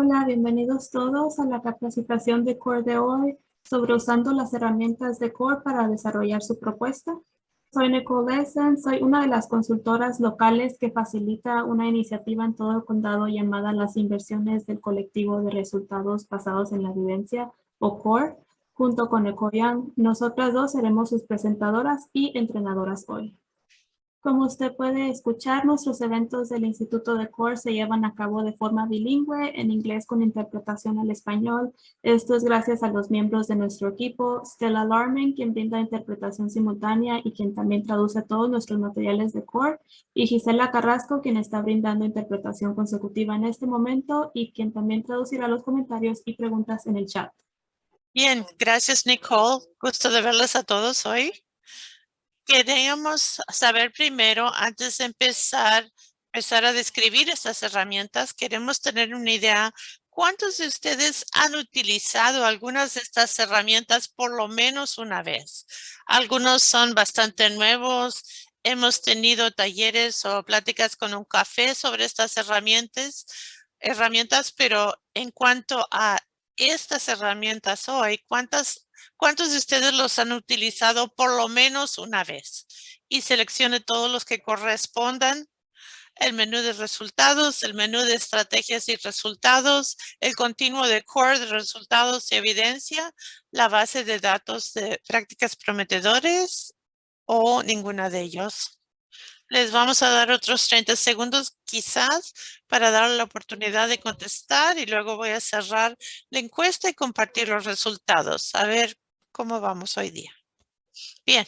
Hola, bienvenidos todos a la capacitación de CORE de hoy sobre usando las herramientas de CORE para desarrollar su propuesta. Soy Nicole Essen, soy una de las consultoras locales que facilita una iniciativa en todo el condado llamada las inversiones del colectivo de resultados basados en la evidencia o CORE, junto con Ecoyan. Nosotras dos seremos sus presentadoras y entrenadoras hoy. Como usted puede escuchar, nuestros eventos del Instituto de CORE se llevan a cabo de forma bilingüe, en inglés con interpretación al español. Esto es gracias a los miembros de nuestro equipo, Stella Larman, quien brinda interpretación simultánea y quien también traduce todos nuestros materiales de CORE, y Gisela Carrasco, quien está brindando interpretación consecutiva en este momento y quien también traducirá los comentarios y preguntas en el chat. Bien, gracias Nicole. Gusto de verles a todos hoy. Queríamos saber primero, antes de empezar, empezar a describir estas herramientas, queremos tener una idea ¿Cuántos de ustedes han utilizado algunas de estas herramientas por lo menos una vez? Algunos son bastante nuevos. Hemos tenido talleres o pláticas con un café sobre estas herramientas, herramientas, pero en cuanto a estas herramientas hoy, ¿cuántas ¿Cuántos de ustedes los han utilizado por lo menos una vez? Y seleccione todos los que correspondan. El menú de resultados, el menú de estrategias y resultados, el continuo de core de resultados y evidencia, la base de datos de prácticas prometedores o ninguna de ellos. Les vamos a dar otros 30 segundos quizás para dar la oportunidad de contestar y luego voy a cerrar la encuesta y compartir los resultados. A ver cómo vamos hoy día. Bien,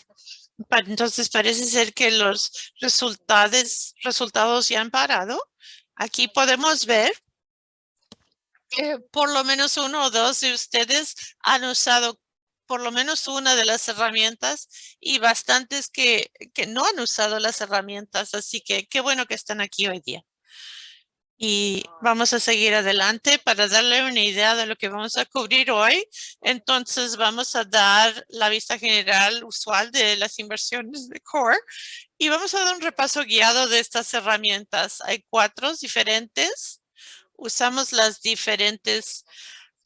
entonces parece ser que los resultados, resultados ya han parado. Aquí podemos ver que por lo menos uno o dos de ustedes han usado por lo menos una de las herramientas y bastantes que, que no han usado las herramientas. Así que qué bueno que están aquí hoy día. Y vamos a seguir adelante para darle una idea de lo que vamos a cubrir hoy. Entonces vamos a dar la vista general usual de las inversiones de Core y vamos a dar un repaso guiado de estas herramientas. Hay cuatro diferentes. Usamos las diferentes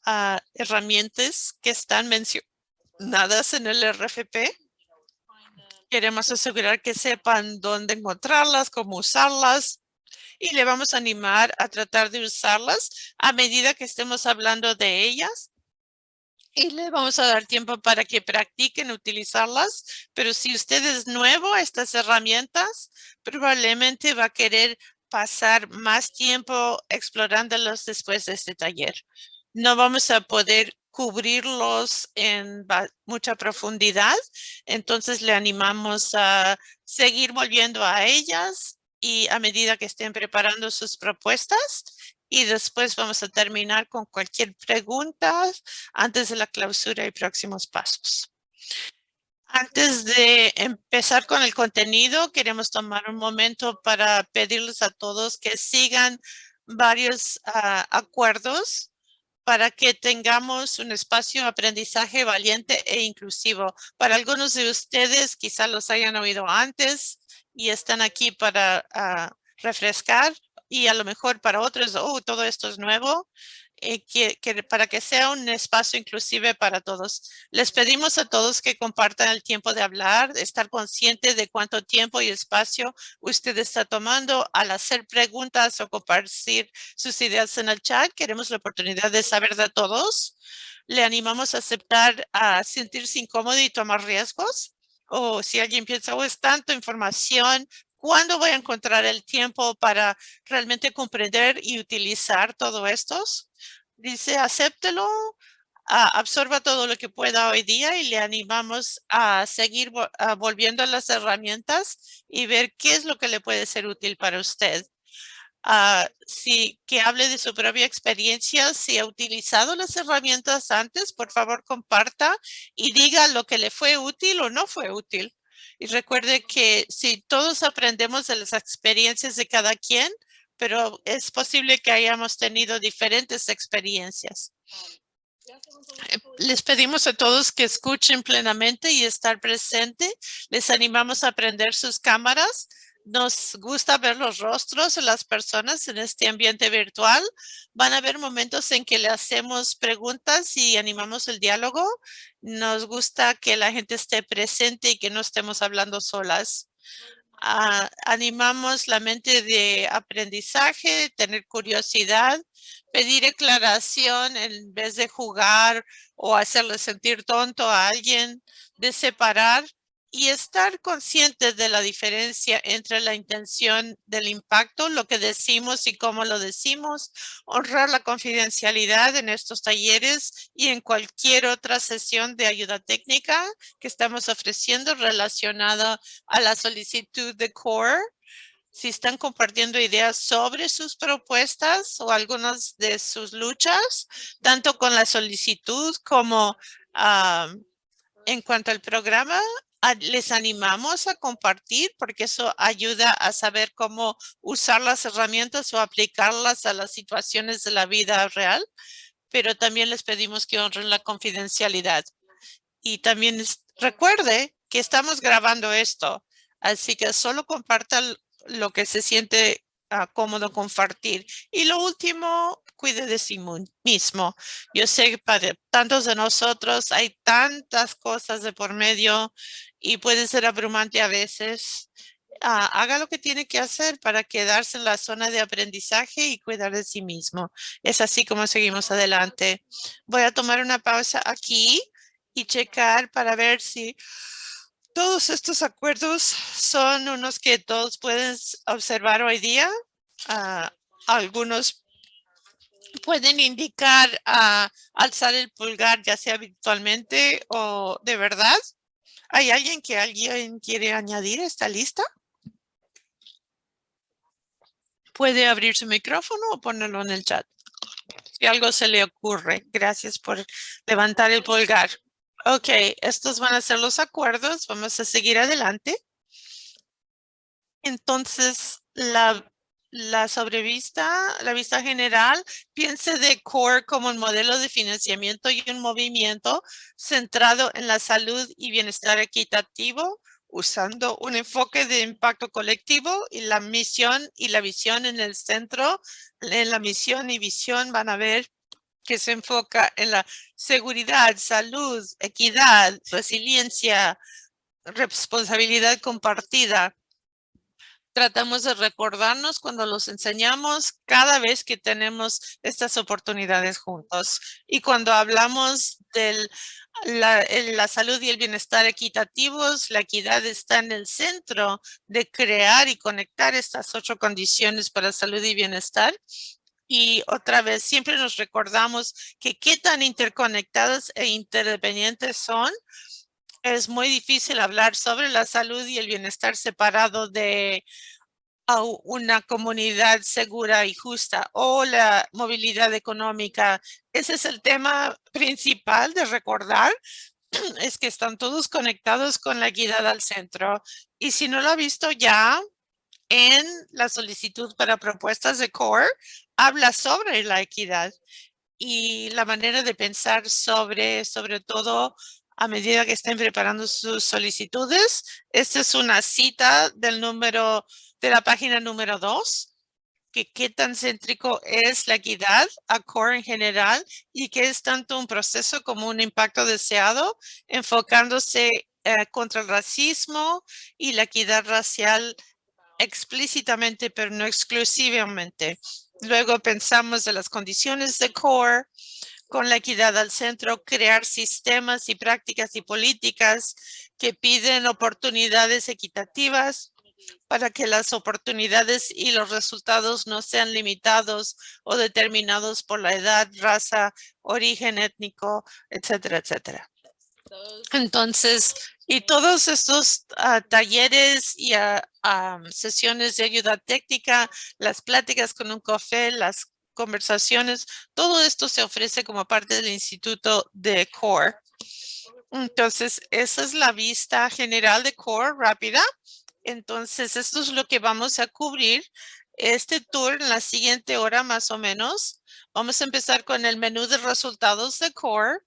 ah, herramientas que están mencionadas nadas en el RFP. Queremos asegurar que sepan dónde encontrarlas, cómo usarlas y le vamos a animar a tratar de usarlas a medida que estemos hablando de ellas. Y le vamos a dar tiempo para que practiquen utilizarlas. Pero si usted es nuevo a estas herramientas, probablemente va a querer pasar más tiempo explorándolos después de este taller. No vamos a poder cubrirlos en mucha profundidad. Entonces le animamos a seguir volviendo a ellas y a medida que estén preparando sus propuestas. Y después vamos a terminar con cualquier pregunta antes de la clausura y próximos pasos. Antes de empezar con el contenido, queremos tomar un momento para pedirles a todos que sigan varios ah, acuerdos para que tengamos un espacio de aprendizaje valiente e inclusivo. Para algunos de ustedes quizá los hayan oído antes y están aquí para ah, refrescar y a lo mejor para otros, oh, todo esto es nuevo. Eh, que, para que sea un espacio inclusive para todos. Les pedimos a todos que compartan el tiempo de hablar, estar consciente de cuánto tiempo y espacio usted está tomando al hacer preguntas o compartir sus ideas en el chat. Queremos la oportunidad de saber de todos. Le animamos a aceptar, a sentirse incómodo y tomar riesgos. O si alguien piensa, oh, es tanta información, ¿Cuándo voy a encontrar el tiempo para realmente comprender y utilizar todo esto? Dice, acéptelo, absorba todo lo que pueda hoy día y le animamos a seguir volviendo a las herramientas y ver qué es lo que le puede ser útil para usted. Uh, si que hable de su propia experiencia, si ha utilizado las herramientas antes, por favor comparta y diga lo que le fue útil o no fue útil. Y recuerde que si todos aprendemos de las experiencias de cada quien, pero es posible que hayamos tenido diferentes experiencias. Eh, les pedimos a todos que escuchen plenamente y estar presente. Les animamos a prender sus cámaras. Nos gusta ver los rostros de las personas en este ambiente virtual. Van a haber momentos en que le hacemos preguntas y animamos el diálogo. Nos gusta que la gente esté presente y que no estemos hablando solas. Ah, animamos la mente de aprendizaje, tener curiosidad, pedir aclaración en vez de jugar o hacerle sentir tonto a alguien, de separar y estar conscientes de la diferencia entre la intención del impacto, lo que decimos y cómo lo decimos, honrar la confidencialidad en estos talleres y en cualquier otra sesión de ayuda técnica que estamos ofreciendo relacionada a la solicitud de CORE. Si están compartiendo ideas sobre sus propuestas o algunas de sus luchas, tanto con la solicitud como ah, en cuanto al programa, les animamos a compartir porque eso ayuda a saber cómo usar las herramientas o aplicarlas a las situaciones de la vida real, pero también les pedimos que honren la confidencialidad. Y también recuerde que estamos grabando esto, así que solo comparta lo que se siente ah, cómodo compartir. Y lo último, cuide de sí mismo. Yo sé que para tantos de nosotros hay tantas cosas de por medio y puede ser abrumante a veces. Ah, haga lo que tiene que hacer para quedarse en la zona de aprendizaje y cuidar de sí mismo. Es así como seguimos adelante. Voy a tomar una pausa aquí y checar para ver si todos estos acuerdos son unos que todos pueden observar hoy día. Ah, algunos pueden indicar ah, alzar el pulgar ya sea virtualmente o de verdad. ¿Hay alguien que alguien quiere añadir esta lista? Puede abrir su micrófono o ponerlo en el chat. Si algo se le ocurre. Gracias por levantar el pulgar. Ok, estos van a ser los acuerdos. Vamos a seguir adelante. Entonces, la la sobrevista, la vista general, piense de CORE como un modelo de financiamiento y un movimiento centrado en la salud y bienestar equitativo, usando un enfoque de impacto colectivo y la misión y la visión en el centro. En la misión y visión van a ver que se enfoca en la seguridad, salud, equidad, resiliencia, responsabilidad compartida tratamos de recordarnos cuando los enseñamos cada vez que tenemos estas oportunidades juntos. Y cuando hablamos de la, la, salud y el bienestar equitativos, la equidad está en el centro de crear y conectar estas ocho condiciones para salud y bienestar. Y otra vez, siempre nos recordamos que qué tan interconectadas e interdependientes son es muy difícil hablar sobre la salud y el bienestar separado de una comunidad segura y justa o la movilidad económica. Ese es el tema principal de recordar, es que están todos conectados con la equidad al centro. Y si no lo ha visto ya, en la solicitud para propuestas de CORE, habla sobre la equidad y la manera de pensar sobre, sobre todo, a medida que estén preparando sus solicitudes. Esta es una cita del número de la página número dos, que qué tan céntrico es la equidad a core en general y que es tanto un proceso como un impacto deseado, enfocándose eh, contra el racismo y la equidad racial explícitamente, pero no exclusivamente. Luego pensamos de las condiciones de core, con la equidad al centro, crear sistemas y prácticas y políticas que piden oportunidades equitativas para que las oportunidades y los resultados no sean limitados o determinados por la edad, raza, origen étnico, etcétera, etcétera. Entonces, y todos estos ah, talleres y uh, sesiones de ayuda técnica, las pláticas con un café, las conversaciones, todo esto se ofrece como parte del Instituto de CORE. Entonces, esa es la vista general de CORE rápida. Entonces, esto es lo que vamos a cubrir este tour en la siguiente hora más o menos. Vamos a empezar con el menú de resultados de CORE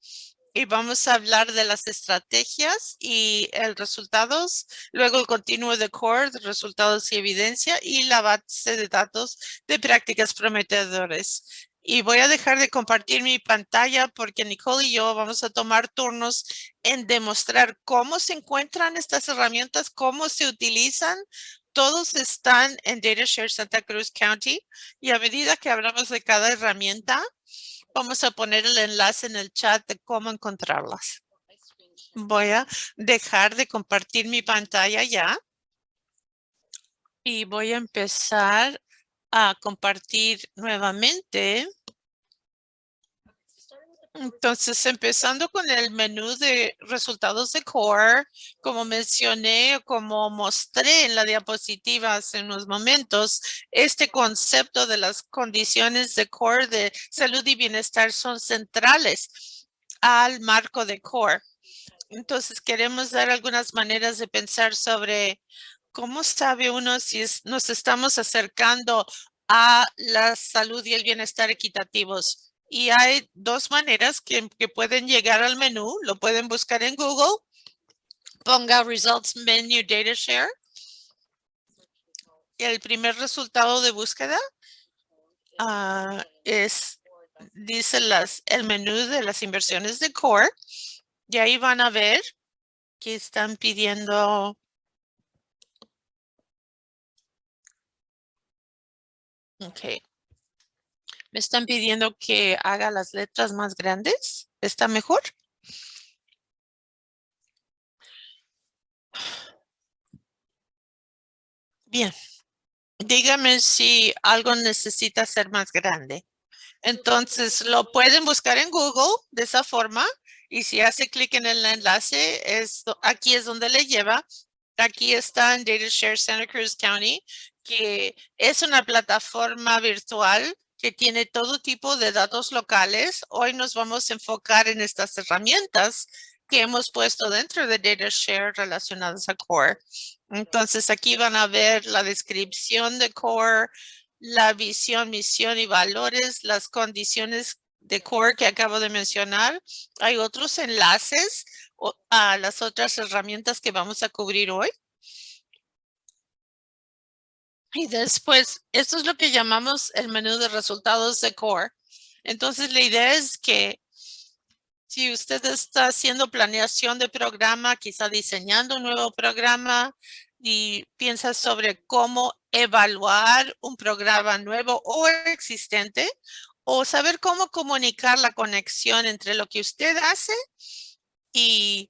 y vamos a hablar de las estrategias y el resultados, luego el continuo de core, resultados y evidencia y la base de datos de prácticas prometedoras. Y voy a dejar de compartir mi pantalla porque Nicole y yo vamos a tomar turnos en demostrar cómo se encuentran estas herramientas, cómo se utilizan. Todos están en DataShare Santa Cruz County y a medida que hablamos de cada herramienta, Vamos a poner el enlace en el chat de cómo encontrarlas. Voy a dejar de compartir mi pantalla ya. Y voy a empezar a compartir nuevamente. Entonces, empezando con el menú de resultados de Core, como mencioné, como mostré en la diapositiva hace unos momentos, este concepto de las condiciones de Core de salud y bienestar son centrales al marco de Core. Entonces, queremos dar algunas maneras de pensar sobre cómo sabe uno si nos estamos acercando a la salud y el bienestar equitativos y hay dos maneras que, pueden llegar al menú. Lo pueden buscar en Google. Ponga Results Menu Data Share. El primer resultado de búsqueda ah, es, dice las, el menú de las inversiones de Core. Y ahí van a ver que están pidiendo Okay. Están pidiendo que haga las letras más grandes. ¿Está mejor? Bien. Dígame si algo necesita ser más grande. Entonces, lo pueden buscar en Google de esa forma. Y si hace clic en el enlace, aquí es donde le lleva. Aquí está en DataShare Santa Cruz County, que es una plataforma virtual que tiene todo tipo de datos locales. Hoy nos vamos a enfocar en estas herramientas que hemos puesto dentro de DataShare relacionadas a Core. Entonces aquí van a ver la descripción de Core, la visión, misión y valores, las condiciones de Core que acabo de mencionar. Hay otros enlaces a las otras herramientas que vamos a cubrir hoy. Y después, esto es lo que llamamos el menú de resultados de Core. Entonces, la idea es que si usted está haciendo planeación de programa, quizá diseñando un nuevo programa y piensa sobre cómo evaluar un programa nuevo o existente o saber cómo comunicar la conexión entre lo que usted hace y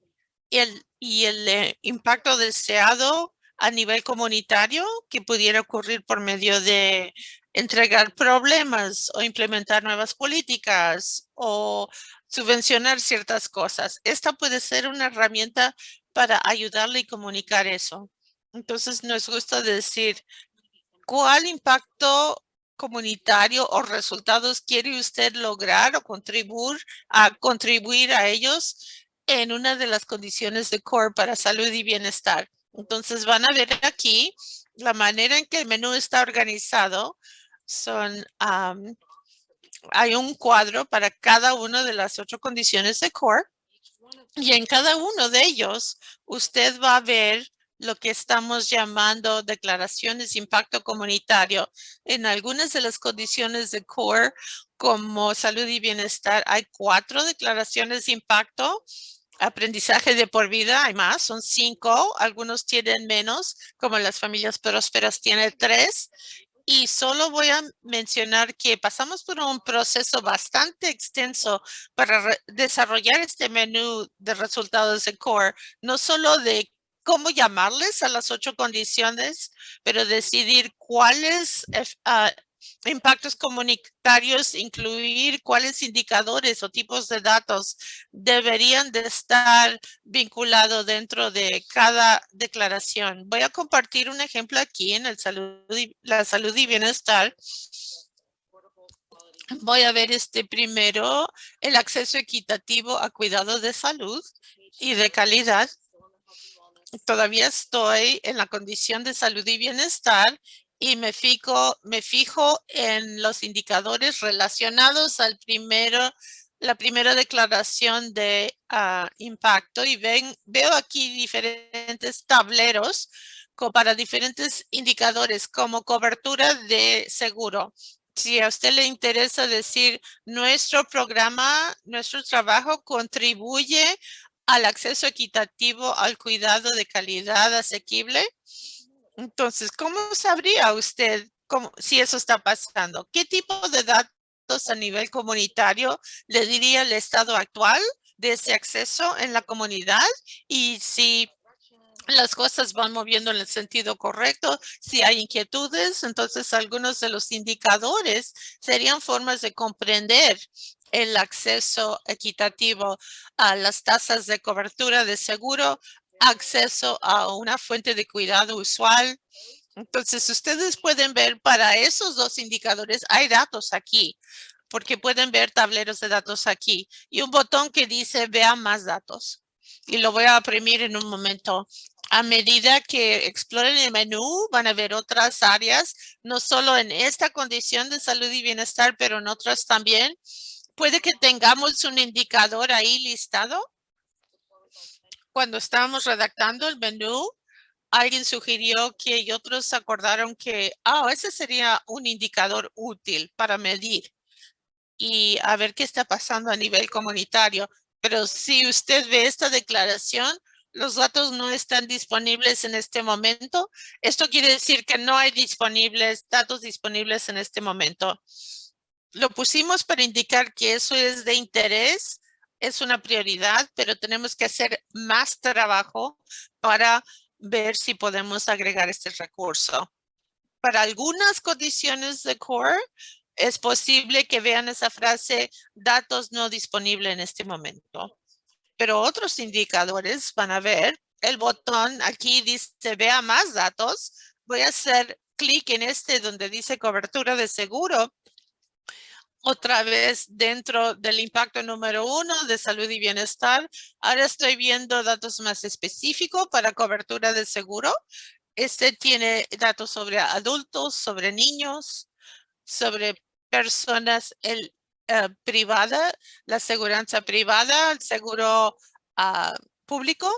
el, y el eh, impacto deseado a nivel comunitario que pudiera ocurrir por medio de entregar problemas o implementar nuevas políticas o subvencionar ciertas cosas. Esta puede ser una herramienta para ayudarle y comunicar eso. Entonces nos gusta decir, ¿cuál impacto comunitario o resultados quiere usted lograr o contribuir a contribuir a ellos en una de las condiciones de core para salud y bienestar? Entonces van a ver aquí la manera en que el menú está organizado. Son, hay un cuadro para cada una de las ocho condiciones de core. Y en cada uno de ellos, usted va a ver lo que estamos llamando declaraciones de impacto comunitario. En algunas de las condiciones de core, como salud y bienestar, hay cuatro declaraciones de impacto aprendizaje de por vida, hay más, son cinco, algunos tienen menos, como las familias prósperas tienen tres. Y solo voy a mencionar que pasamos por un proceso bastante extenso para desarrollar este menú de resultados de CORE, no solo de cómo llamarles a las ocho condiciones, pero decidir cuáles uh, impactos comunitarios, incluir cuáles indicadores o tipos de datos deberían de estar vinculados dentro de cada declaración. Voy a compartir un ejemplo aquí en el salud la salud y bienestar. Voy a ver este primero, el acceso equitativo a cuidado de salud y de calidad. Todavía estoy en la condición de salud y bienestar y me fijo, me fijo en los indicadores relacionados al primero la primera declaración de ah, impacto y ven, veo aquí diferentes tableros para diferentes indicadores como cobertura de seguro. Si a usted le interesa decir nuestro programa, nuestro trabajo contribuye al acceso equitativo al cuidado de calidad asequible. Entonces, ¿cómo sabría usted si eso está pasando? ¿Qué tipo de datos a nivel comunitario le diría el estado actual de ese acceso en la comunidad? Y si las cosas van moviendo en el sentido correcto. Si hay inquietudes, entonces algunos de los indicadores serían formas de comprender el acceso equitativo a las tasas de cobertura de seguro, acceso a una fuente de cuidado usual. Entonces, ustedes pueden ver para esos dos indicadores, hay datos aquí, porque pueden ver tableros de datos aquí y un botón que dice vea más datos. Y lo voy a imprimir en un momento a medida que exploren el menú, van a ver otras áreas, no solo en esta condición de salud y bienestar, pero en otras también. Puede que tengamos un indicador ahí listado. Cuando estábamos redactando el menú, alguien sugirió que y otros acordaron que, ah, ese sería un indicador útil para medir y a ver qué está pasando a nivel comunitario. Pero si usted ve esta declaración, los datos no están disponibles en este momento. Esto quiere decir que no hay disponibles, datos disponibles en este momento. Lo pusimos para indicar que eso es de interés, es una prioridad, pero tenemos que hacer más trabajo para ver si podemos agregar este recurso. Para algunas condiciones de core, es posible que vean esa frase, datos no disponibles en este momento pero otros indicadores van a ver el botón aquí dice vea más datos. Voy a hacer clic en este donde dice cobertura de seguro. Otra vez dentro del impacto número uno de salud y bienestar. Ahora estoy viendo datos más específicos para cobertura de seguro. Este tiene datos sobre adultos, sobre niños, sobre personas, el eh, privada, la aseguranza privada, el seguro ah, público.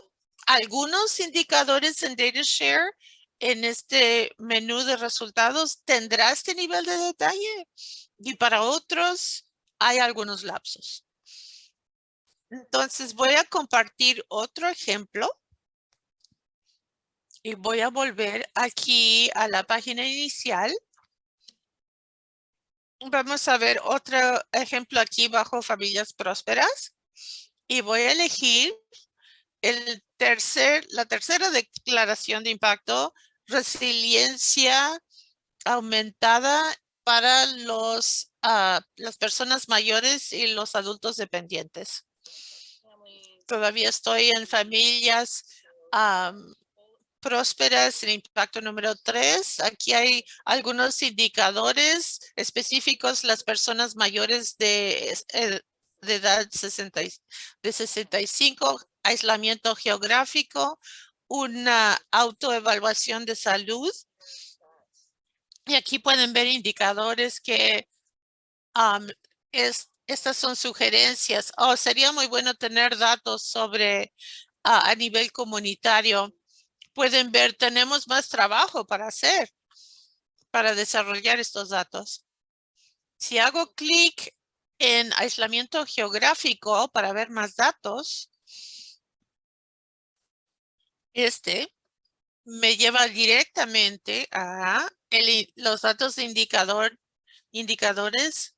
Algunos indicadores en DataShare en este menú de resultados tendrá este nivel de detalle y para otros hay algunos lapsos. Entonces voy a compartir otro ejemplo y voy a volver aquí a la página inicial Vamos a ver otro ejemplo aquí bajo familias prósperas. Y voy a elegir el tercer, la tercera declaración de impacto, resiliencia aumentada para los, uh, las personas mayores y los adultos dependientes. Todavía estoy en familias prósperas, el impacto número tres. Aquí hay algunos indicadores específicos, las personas mayores de, eh, de edad 60, de 65, aislamiento geográfico, una autoevaluación de salud. Y aquí pueden ver indicadores que es, estas son sugerencias. Oh, sería muy bueno tener datos sobre a nivel comunitario pueden ver, tenemos más trabajo para hacer, para desarrollar estos datos. Si hago clic en aislamiento geográfico para ver más datos, este me lleva directamente a los datos de indicador, indicadores.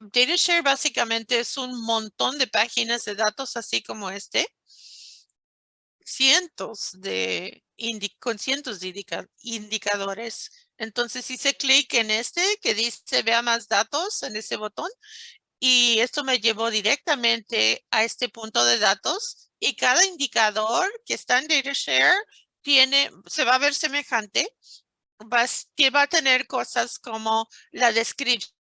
DataShare básicamente es un montón de páginas de datos así como este cientos de con cientos de indicadores. Entonces hice clic en este que dice vea más datos en ese botón y esto me llevó directamente a este punto de datos y cada indicador que está en DataShare se va a ver semejante, va, va a tener cosas como la descripción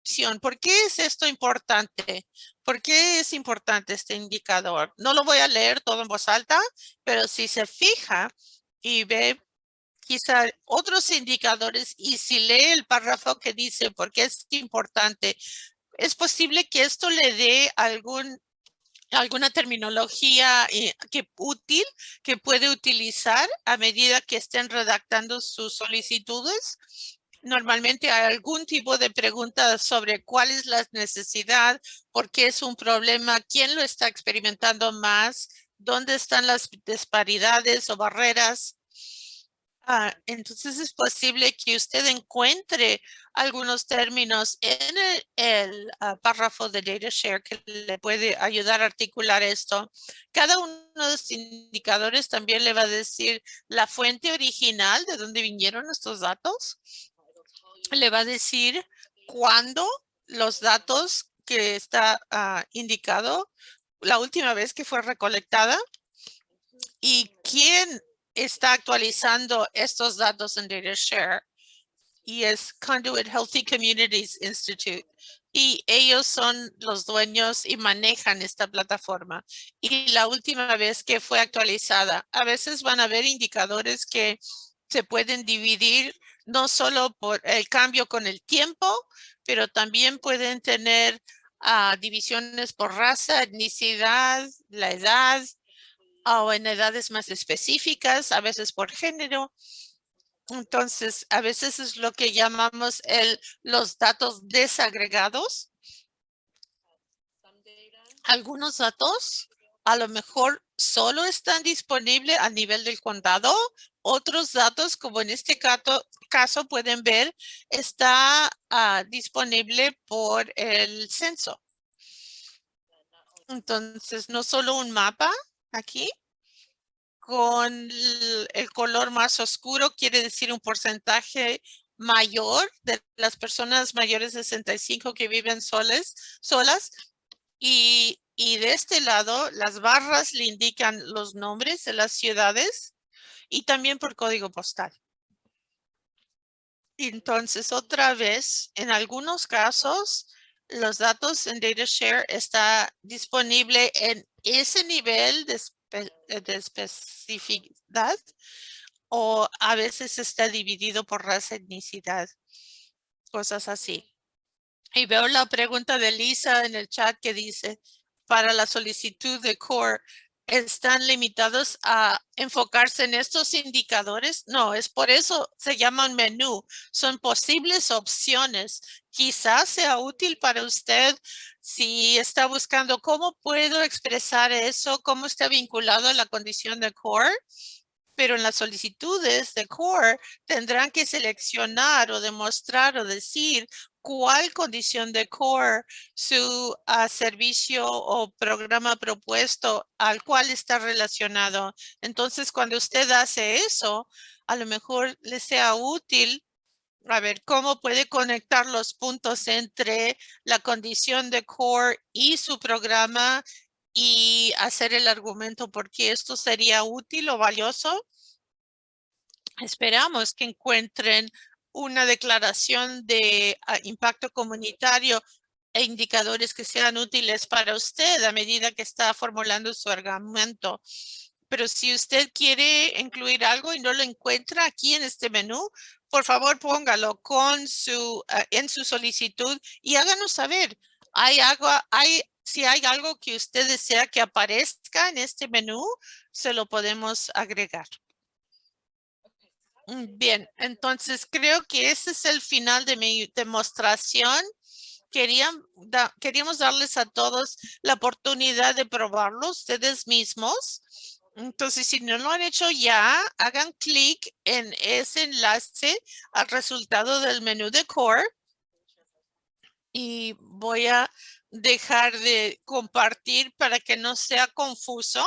¿Por qué es esto importante? ¿Por qué es importante este indicador? No lo voy a leer todo en voz alta, pero si se fija y ve quizá otros indicadores y si lee el párrafo que dice por qué es importante Es posible que esto le dé algún alguna terminología eh, que útil que puede utilizar a medida que estén redactando sus solicitudes. Normalmente hay algún tipo de pregunta sobre cuál es la necesidad, por qué es un problema, quién lo está experimentando más, dónde están las disparidades o barreras. Ah, entonces es posible que usted encuentre algunos términos en el, ah, párrafo de DataShare que le puede ayudar a articular esto. Cada uno de los indicadores también le va a decir la fuente original de dónde vinieron estos datos. Le va a decir cuándo los datos que está ah, indicado la última vez que fue recolectada y quién está actualizando estos datos en DataShare y es Conduit Healthy Communities Institute. Y ellos son los dueños y manejan esta plataforma. Y la última vez que fue actualizada, a veces van a haber indicadores que se pueden dividir no solo por el cambio con el tiempo, pero también pueden tener ah, divisiones por raza, etnicidad, la edad, o en edades más específicas, a veces por género. Entonces, a veces es lo que llamamos el, los datos desagregados. Algunos datos a lo mejor solo están disponibles a nivel del condado. Otros datos, como en este caso, pueden ver, está ah, disponible por el censo. Entonces, no solo un mapa, aquí con el color más oscuro quiere decir un porcentaje mayor de las personas mayores de 65 que viven soles, solas. Y, y de este lado, las barras le indican los nombres de las ciudades y también por código postal. Entonces, otra vez, en algunos casos, los datos en DataShare está disponible en ese nivel de, de especificidad o a veces está dividido por raza, etnicidad, cosas así. Y veo la pregunta de Lisa en el chat que dice, para la solicitud de CORE, ¿están limitados a enfocarse en estos indicadores? No, es por eso se llaman menú. Son posibles opciones. Quizás sea útil para usted si está buscando cómo puedo expresar eso, cómo está vinculado a la condición de core, pero en las solicitudes de core tendrán que seleccionar o demostrar o decir cuál condición de core su ah, servicio o programa propuesto al cual está relacionado. Entonces, cuando usted hace eso, a lo mejor le sea útil a ver cómo puede conectar los puntos entre la condición de core y su programa y hacer el argumento por qué esto sería útil o valioso. Esperamos que encuentren una declaración de ah, impacto comunitario e indicadores que sean útiles para usted a medida que está formulando su argumento. Pero si usted quiere incluir algo y no lo encuentra aquí en este menú, por favor póngalo ah, en su solicitud y háganos saber. Si hay algo que usted desea que aparezca en este menú, se lo podemos agregar. Mm, bien, entonces creo que ese es el final de mi demostración. Queríamos darles a todos la oportunidad de probarlo ustedes mismos. Entonces, si no lo han hecho ya, hagan clic en ese enlace al resultado del menú de Core. Y voy a dejar de compartir para que no sea confuso.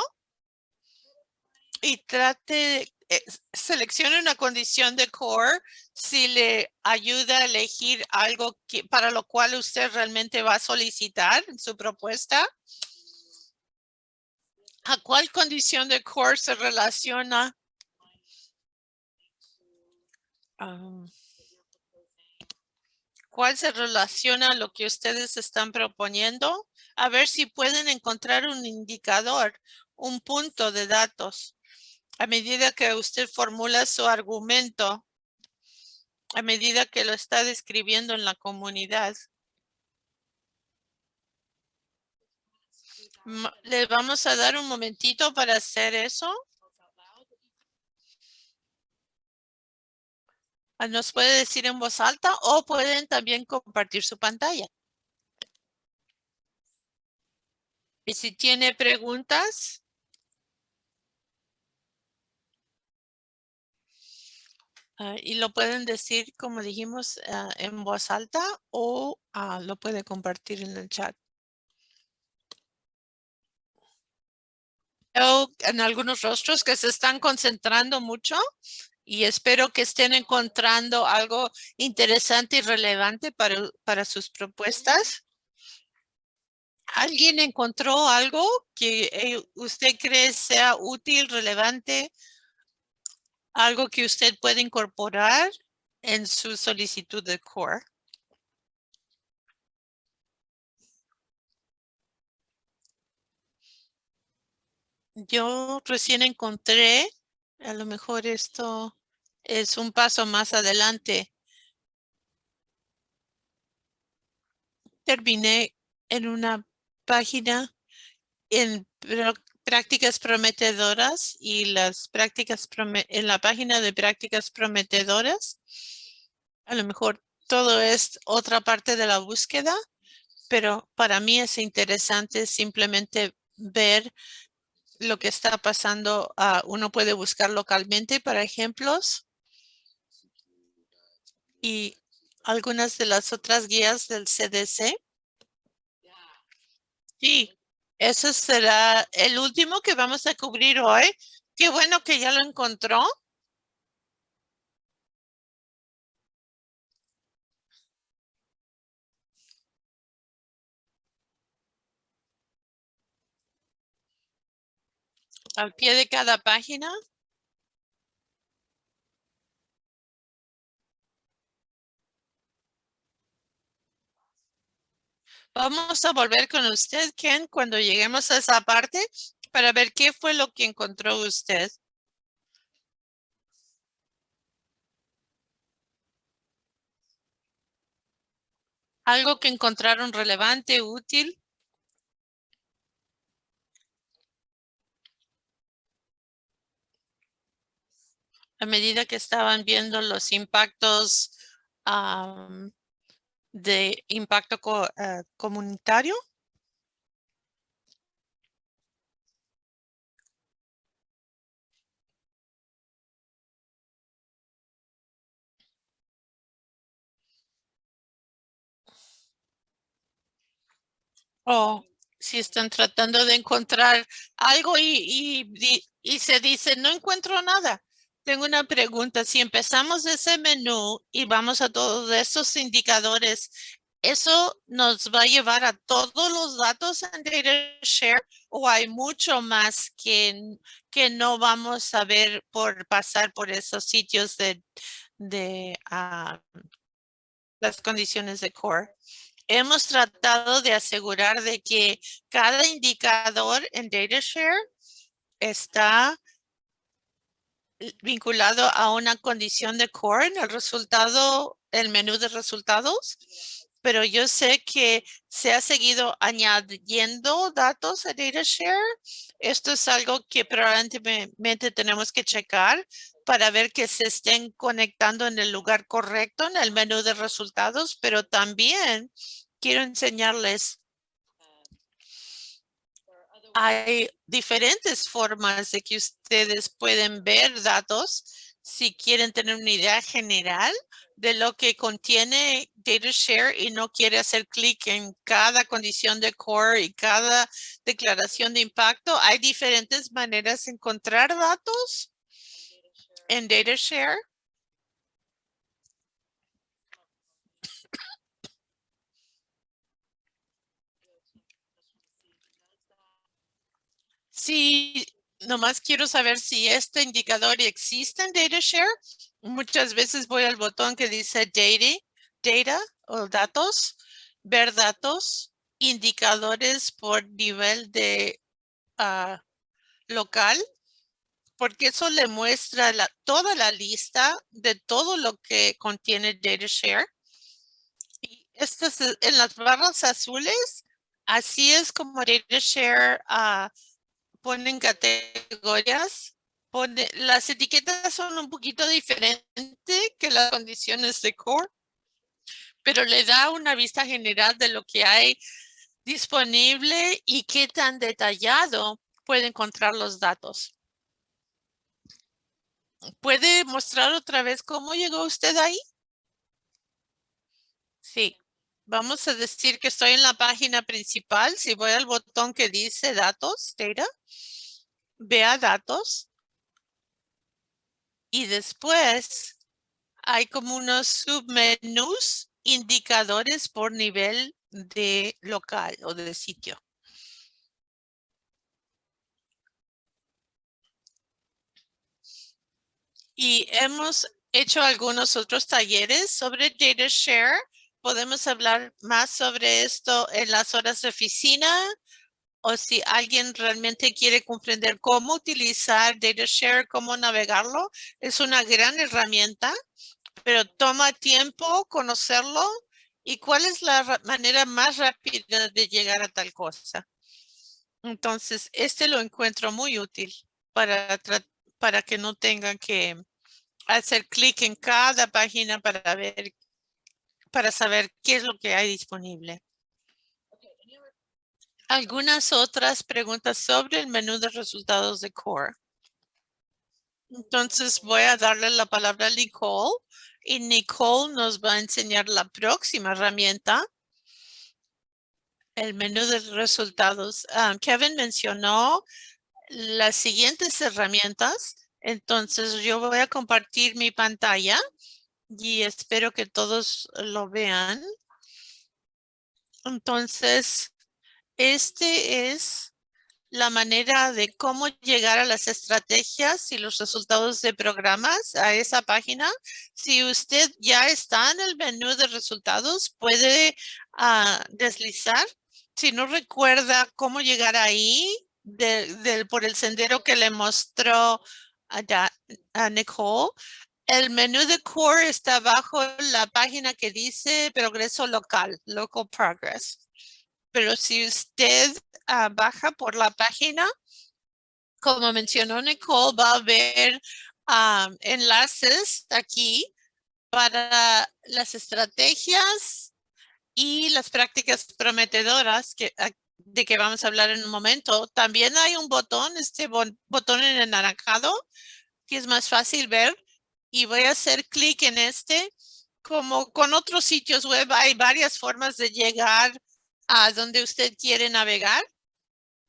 Y trate, eh, seleccione una condición de core si le ayuda a elegir algo para lo cual usted realmente va a solicitar su propuesta. ¿A cuál condición de core se relaciona? ¿Cuál se relaciona a lo que ustedes están proponiendo? A ver si pueden encontrar un indicador, un punto de datos. A medida que usted formula su argumento, a medida que lo está describiendo en la comunidad. Ma- Le vamos a dar un momentito para hacer eso. Ah, Nos puede decir en voz alta o pueden también compartir su pantalla. Y si tiene preguntas. ah, y lo pueden decir, como dijimos, ah, en voz alta o lo puede compartir en el chat. En algunos rostros que se están concentrando mucho y espero que estén encontrando algo interesante y relevante para, sus propuestas. ¿Alguien encontró algo que eh, usted cree sea útil, relevante? Algo que usted puede incorporar en su solicitud de core. Yo recién encontré, a lo mejor esto es un paso más adelante. Terminé en una página en prá- prácticas prometedoras y las prácticas en la página de prácticas prometedoras. A lo mejor todo es otra parte de la búsqueda, pero para mí es interesante simplemente ver lo que está pasando. ah, uno puede buscar localmente para ejemplos. Y algunas de las otras guías del CDC. Sí, eso será el último que vamos a cubrir hoy. Qué bueno que ya lo encontró. Al pie de cada página. Vamos a volver con usted, Ken, cuando lleguemos a esa parte para ver qué fue lo que encontró usted. Algo que encontraron relevante, útil. A medida que estaban viendo los impactos am, de impacto co- eh, comunitario. O si están tratando de encontrar algo y, y, y se dice, no encuentro nada. Tengo una pregunta. Si empezamos ese menú y vamos a todos estos indicadores, ¿eso nos va a llevar a todos los datos en DataShare o hay mucho más que, que no vamos a ver por pasar por esos sitios de, de ah, las condiciones de core? hemos tratado de asegurar de que cada indicador en DataShare está vinculado a una condición de core en el resultado, el menú de resultados. Pero yo sé que se ha seguido añadiendo datos a DataShare. Esto es algo que probablemente tenemos que checar para ver que se estén conectando en el lugar correcto en el menú de resultados, pero también quiero enseñarles hay diferentes formas de que ustedes pueden ver datos si quieren tener una idea general de lo que contiene DataShare y no quiere hacer clic en cada condición de core y cada declaración de impacto. Hay diferentes maneras de encontrar datos en DataShare. Sí, nomás quiero saber si este indicador existe en DataShare. Muchas veces voy al botón que dice Data, Data o Datos, ver datos, indicadores por nivel de ah, local, porque eso le muestra toda la lista de todo lo que contiene DataShare. Y estas, en las barras azules Así es como DataShare uh, ponen categorías. Pone, las etiquetas son un poquito diferentes que las condiciones de core, pero le da una vista general de lo que hay disponible y qué tan detallado puede encontrar los datos. ¿Puede mostrar otra vez cómo llegó usted ahí? Sí. Vamos a decir que estoy en la página principal. Si voy al botón que dice datos, data, vea datos. Y después hay como unos submenús indicadores por nivel de local o de sitio. Y hemos hecho algunos otros talleres sobre data share. Podemos hablar más sobre esto en las horas de oficina o si alguien realmente quiere comprender cómo utilizar data share, cómo navegarlo. Es una gran herramienta, pero toma tiempo conocerlo ¿Y cuál es la manera más rápida de llegar a tal cosa? Entonces, este lo encuentro muy útil para, para que no tengan que hacer clic en cada página para ver, para saber qué es lo que hay disponible. Algunas otras preguntas sobre el menú de resultados de Core. Entonces voy a darle la palabra a Nicole y Nicole nos va a enseñar la próxima herramienta, el menú de resultados. Ah, Kevin mencionó las siguientes herramientas. Entonces yo voy a compartir mi pantalla y espero que todos lo vean. Entonces, este es la manera de cómo llegar a las estrategias y los resultados de programas a esa página. Si usted ya está en el menú de resultados, puede ah, deslizar. Si no recuerda cómo llegar ahí por el sendero que le mostró a, a Nicole, el menú de Core está bajo la página que dice progreso local, local progress. Pero si usted ah, baja por la página, como mencionó Nicole, va a ver ah, enlaces aquí para las estrategias y las prácticas prometedoras que, ah, de que vamos a hablar en un momento. También hay un botón, este botón en anaranjado, que es más fácil ver. Y voy a hacer clic en este. Como con otros sitios web, hay varias formas de llegar a donde usted quiere navegar,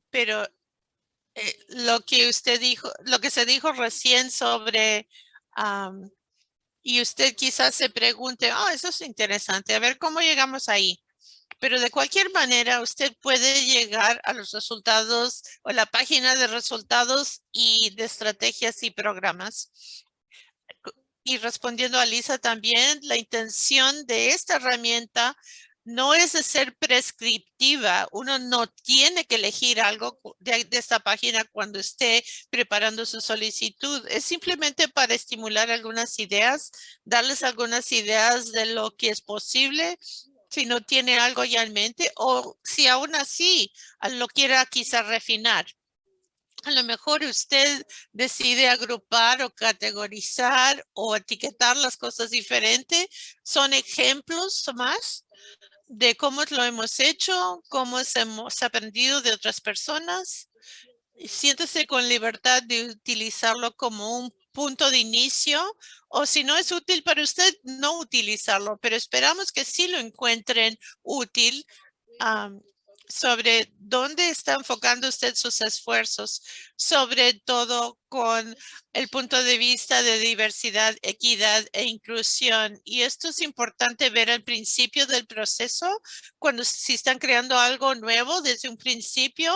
pero eh, lo que usted dijo, lo que se dijo recién sobre, y usted quizás se pregunte, oh, eso es interesante, a ver cómo llegamos ahí. Pero de cualquier manera, usted puede llegar a los resultados o la página de resultados y de estrategias y programas. Y respondiendo a Lisa también, la intención de esta herramienta no es de ser prescriptiva. Uno no tiene que elegir algo de, esta página cuando esté preparando su solicitud. Es simplemente para estimular algunas ideas, darles algunas ideas de lo que es posible si no tiene algo ya en mente o si aún así lo quiera quizá refinar. A lo mejor usted decide agrupar o categorizar o etiquetar las cosas diferentes. Son ejemplos más de cómo lo hemos hecho, cómo hemos aprendido de otras personas. Siéntese con libertad de utilizarlo como un punto de inicio o si no es útil para usted, no utilizarlo, pero esperamos que sí lo encuentren útil sobre dónde está enfocando usted sus esfuerzos, sobre todo con el punto de vista de diversidad, equidad e inclusión. Y esto es importante ver al principio del proceso, cuando si están creando algo nuevo desde un principio,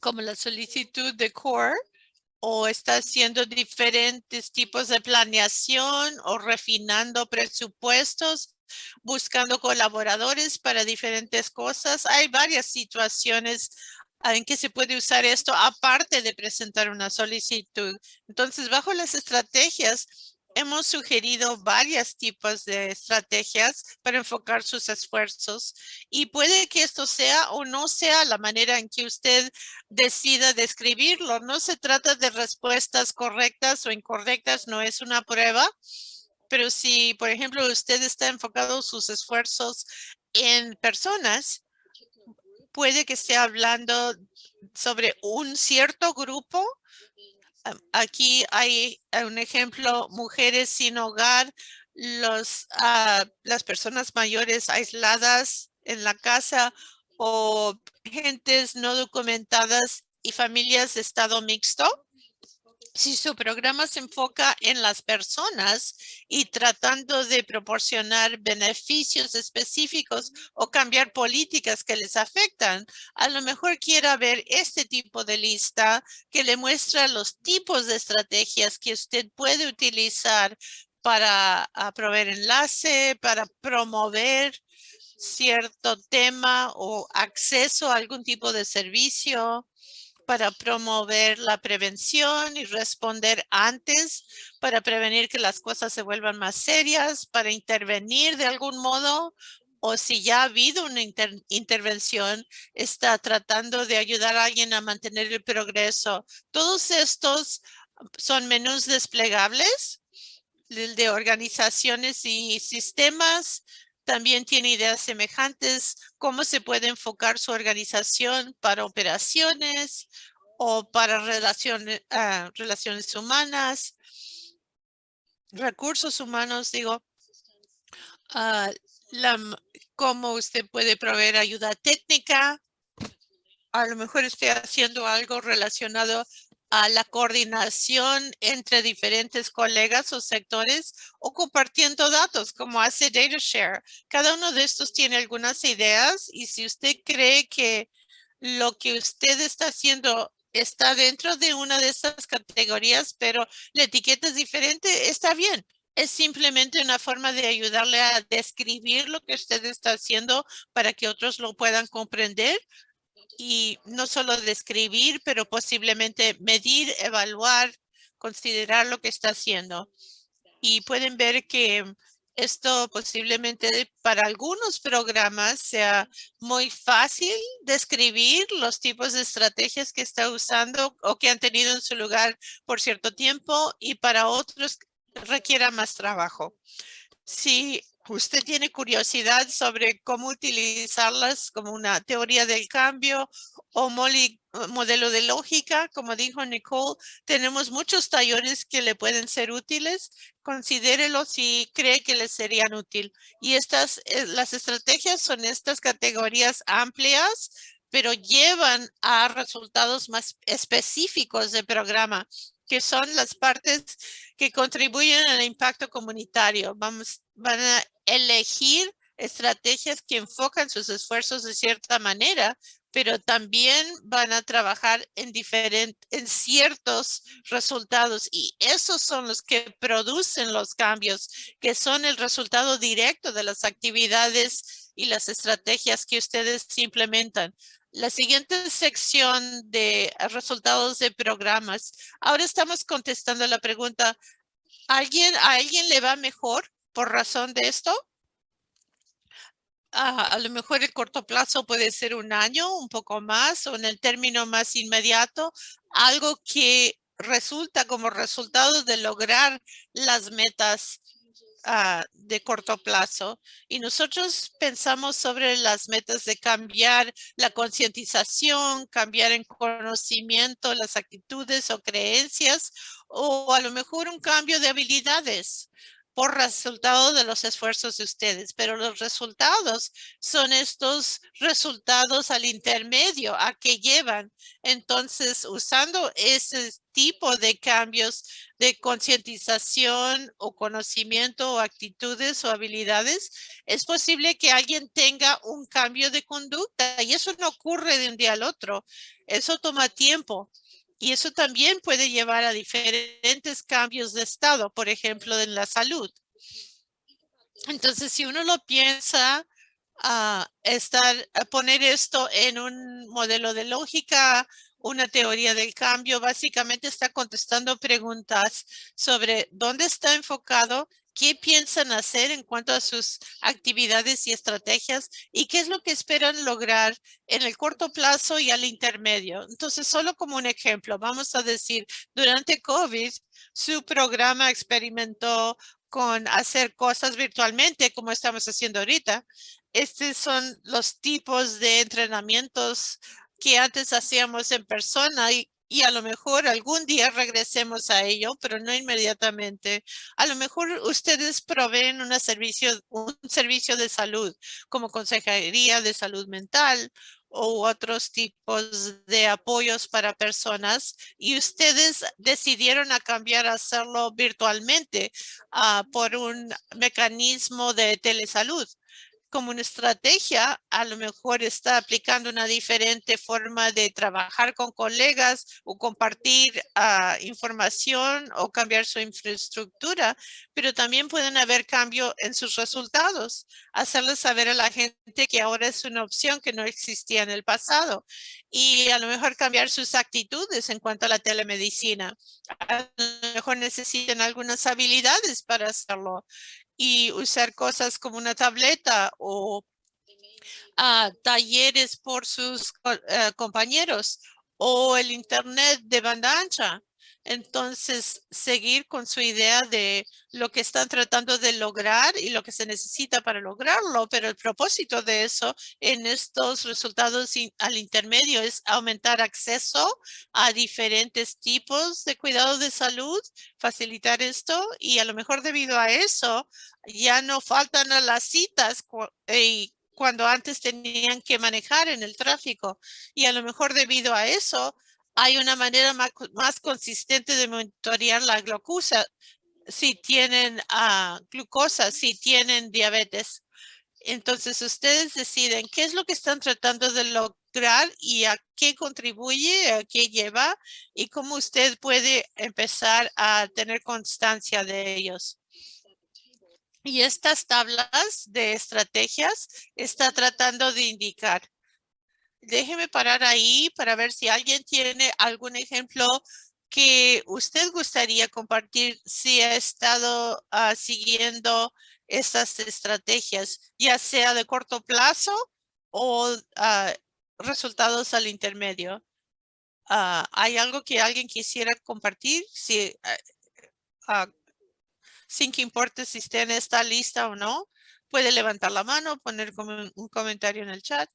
como la solicitud de CORE, o está haciendo diferentes tipos de planeación o refinando presupuestos buscando colaboradores para diferentes cosas. Hay varias situaciones en que se puede usar esto aparte de presentar una solicitud. Entonces, bajo las estrategias, hemos sugerido varios tipos de estrategias para enfocar sus esfuerzos y puede que esto sea o no sea la manera en que usted decida describirlo. No se trata de respuestas correctas o incorrectas, no es una prueba. Pero si, por ejemplo, usted está enfocado sus esfuerzos en personas, puede que esté hablando sobre un cierto grupo. Aquí hay un ejemplo, mujeres sin hogar, los, ah, las personas mayores aisladas en la casa o gentes no documentadas y familias de estado mixto si su programa se enfoca en las personas y tratando de proporcionar beneficios específicos o cambiar políticas que les afectan, a lo mejor quiera ver este tipo de lista que le muestra los tipos de estrategias que usted puede utilizar para ah, proveer enlace, para promover cierto tema o acceso a algún tipo de servicio para promover la prevención y responder antes para prevenir que las cosas se vuelvan más serias, para intervenir de algún modo o si ya ha habido una intervención, está tratando de ayudar a alguien a mantener el progreso. Todos estos son menús desplegables de organizaciones y sistemas también tiene ideas semejantes, cómo se puede enfocar su organización para operaciones o para relaciones, ah, relaciones humanas, recursos humanos, digo, uh, cómo usted puede proveer ayuda técnica. A lo mejor estoy haciendo algo relacionado a la coordinación entre diferentes colegas o sectores o compartiendo datos como hace DataShare. Cada uno de estos tiene algunas ideas y si usted cree que lo que usted está haciendo está dentro de una de estas categorías, pero la etiqueta es diferente, está bien. Es simplemente una forma de ayudarle a describir lo que usted está haciendo para que otros lo puedan comprender y no solo describir, pero posiblemente medir, evaluar, considerar lo que está haciendo. Y pueden ver que esto posiblemente para algunos programas sea muy fácil describir los tipos de estrategias que está usando o que han tenido en su lugar por cierto tiempo y para otros requiera más trabajo. Si usted tiene curiosidad sobre cómo utilizarlas como una teoría del cambio o modelo de lógica, como dijo Nicole, tenemos muchos talleres que le pueden ser útiles. Considérelo si cree que le serían útil. Y estas, eh, las estrategias son estas categorías amplias, pero llevan a resultados más específicos del programa que son las partes que contribuyen al impacto comunitario. Vamos, van a elegir estrategias que enfocan sus esfuerzos de cierta manera, pero también van a trabajar en diferentes, en ciertos resultados y esos son los que producen los cambios, que son el resultado directo de las actividades y las estrategias que ustedes implementan. La siguiente sección de resultados de programas. Ahora estamos contestando la pregunta, ¿alguien, ¿a alguien le va mejor por razón de esto? a lo mejor el corto plazo puede ser un año, un poco más, o en el término más inmediato, algo que resulta como resultado de lograr las metas Ah, de corto plazo. Y nosotros pensamos sobre las metas de cambiar la concientización, cambiar en conocimiento las actitudes o creencias, o a lo mejor un cambio de habilidades por resultado de los esfuerzos de ustedes, pero los resultados son estos resultados al intermedio a que llevan. Entonces, usando ese tipo de cambios de concientización o conocimiento o actitudes o habilidades, es posible que alguien tenga un cambio de conducta y eso no ocurre de un día al otro. Eso toma tiempo. Y eso también puede llevar a diferentes cambios de estado, por ejemplo, en la salud. Entonces, si uno lo piensa, a estar, a poner esto en un modelo de lógica una teoría del cambio. Básicamente está contestando preguntas sobre dónde está enfocado, qué piensan hacer en cuanto a sus actividades y estrategias y qué es lo que esperan lograr en el corto plazo y al intermedio. Entonces, solo como un ejemplo, vamos a decir, durante COVID, su programa experimentó con hacer cosas virtualmente como estamos haciendo ahorita. Estos son los tipos de entrenamientos que antes hacíamos en persona y, y a lo mejor algún día regresemos a ello, pero no inmediatamente. A lo mejor ustedes proveen servicio, un servicio de salud como consejería de salud mental o otros tipos de apoyos para personas y ustedes decidieron cambiar a hacerlo virtualmente uh, por un mecanismo de telesalud como una estrategia, a lo mejor está aplicando una diferente forma de trabajar con colegas o compartir uh, información o cambiar su infraestructura, pero también pueden haber cambio en sus resultados, hacerles saber a la gente que ahora es una opción que no existía en el pasado y a lo mejor cambiar sus actitudes en cuanto a la telemedicina. A lo mejor necesitan algunas habilidades para hacerlo y usar cosas como una tableta o uh, talleres por sus uh, compañeros o el internet de banda ancha. Entonces, seguir con su idea de lo que están tratando de lograr y lo que se necesita para lograrlo, pero el propósito de eso en estos resultados al intermedio es aumentar acceso a diferentes tipos de cuidado de salud, facilitar esto y a lo mejor debido a eso ya no faltan a las citas cuando antes tenían que manejar en el tráfico y a lo mejor debido a eso hay una manera más, consistente de monitorear la glucosa si tienen uh, glucosa, si tienen diabetes. Entonces ustedes deciden qué es lo que están tratando de lograr y a qué contribuye, a qué lleva y cómo usted puede empezar a tener constancia de ellos. Y estas tablas de estrategias está tratando de indicar déjeme parar ahí para ver si alguien tiene algún ejemplo que usted gustaría compartir si ha estado uh, siguiendo estas estrategias, ya sea de corto plazo o uh, resultados al intermedio. Uh, ¿Hay algo que alguien quisiera compartir? Si, sin que importe si esté en esta lista o no, puede levantar la mano, poner un comentario en el chat.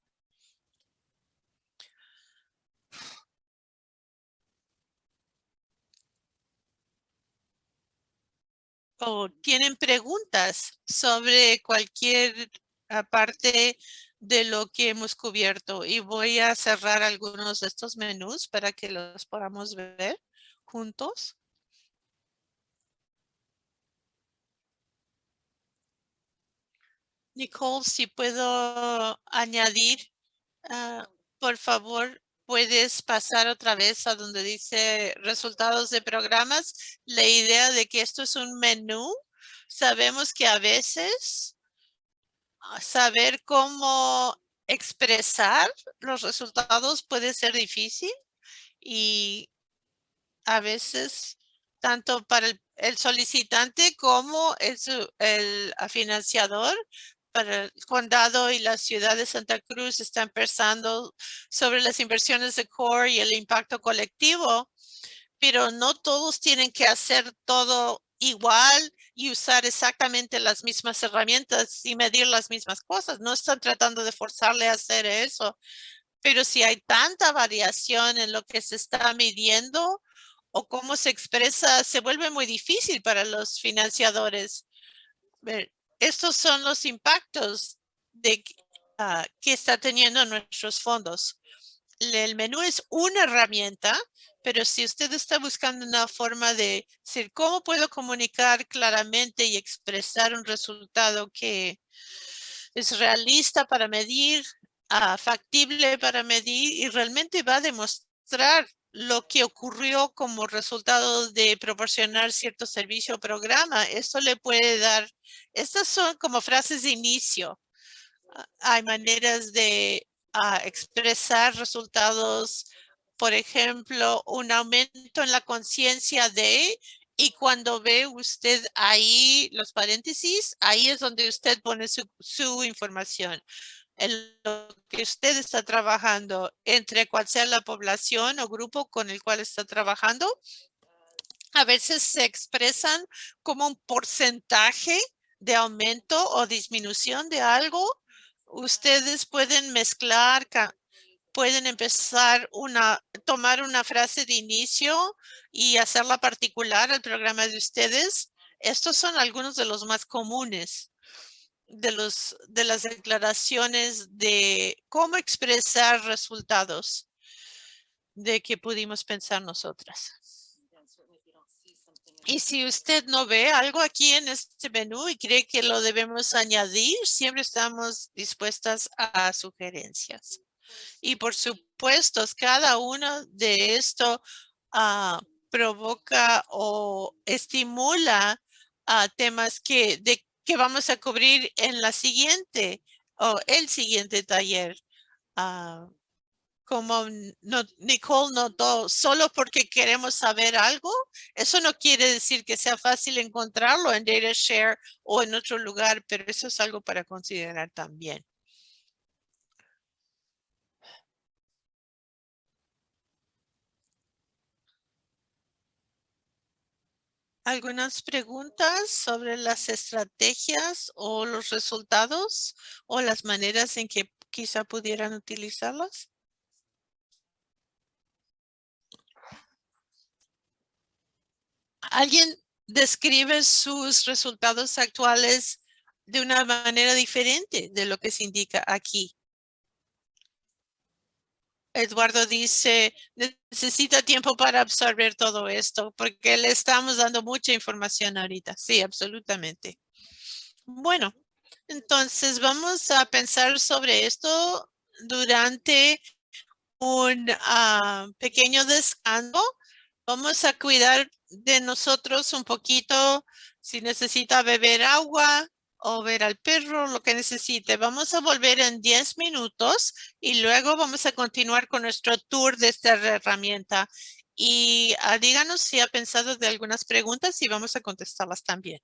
Tienen preguntas sobre cualquier ah, parte de lo que hemos cubierto y voy a cerrar algunos de estos menús para que los podamos ver juntos. Nicole, si puedo añadir, uh, por favor, puedes pasar otra vez a donde dice resultados de programas. La idea de que esto es un menú, sabemos que a veces ah, saber cómo expresar los resultados puede ser difícil y a veces tanto para el, solicitante como el, el financiador para el condado y la ciudad de Santa Cruz están pensando sobre las inversiones de core y el impacto colectivo, pero no todos tienen que hacer todo igual y usar exactamente las mismas herramientas y medir las mismas cosas. No están tratando de forzarle a hacer eso, pero si hay tanta variación en lo que se está midiendo o cómo se expresa, se vuelve muy difícil para los financiadores estos son los impactos de que está teniendo nuestros fondos. El menú es una herramienta, pero si usted está buscando una forma de decir cómo puedo comunicar claramente y expresar un resultado que es realista para medir, uh, factible para medir y realmente va a demostrar lo que ocurrió como resultado de proporcionar cierto servicio o programa. Esto le puede dar, estas son como frases de inicio. Ah, hay maneras de ah, expresar resultados por ejemplo, un aumento en la conciencia de, y cuando ve usted ahí los paréntesis, ahí es donde usted pone su información. En lo que usted está trabajando, entre cual sea la población o grupo con el cual está trabajando, a veces se expresan como un porcentaje de aumento o disminución de algo. Ustedes pueden mezclar, pueden empezar una, tomar una frase de inicio y hacerla particular al programa de ustedes. Estos son algunos de los más comunes de, los, de las declaraciones de cómo expresar resultados de que pudimos pensar nosotras. Y si usted no ve algo aquí en este menú y cree que lo debemos añadir, siempre estamos dispuestas a sugerencias. Y por supuesto, cada uno de esto ah, provoca o estimula temas que, que vamos a cubrir en la siguiente o el siguiente taller. Ah, como Nicole notó, solo porque queremos saber algo, eso no quiere decir que sea fácil encontrarlo en DataShare o en otro lugar, pero eso es algo para considerar también. ¿Algunas preguntas sobre las estrategias o los resultados o las maneras en que quizá pudieran utilizarlas? ¿Alguien describe sus resultados actuales de una manera diferente de lo que se indica aquí? Eduardo dice, necesita tiempo para absorber todo esto porque le estamos dando mucha información ahorita. Sí, absolutamente. Bueno, entonces vamos a pensar sobre esto durante un ah, pequeño descanso. Vamos a cuidar de nosotros un poquito si necesita beber agua, o ver al perro, lo que necesite. Vamos a volver en 10 minutos y luego vamos a continuar con nuestro tour de esta herramienta. Y ah, díganos si ha pensado de algunas preguntas y vamos a contestarlas también.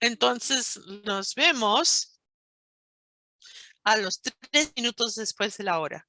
Entonces, nos vemos a los tres minutos después de la hora.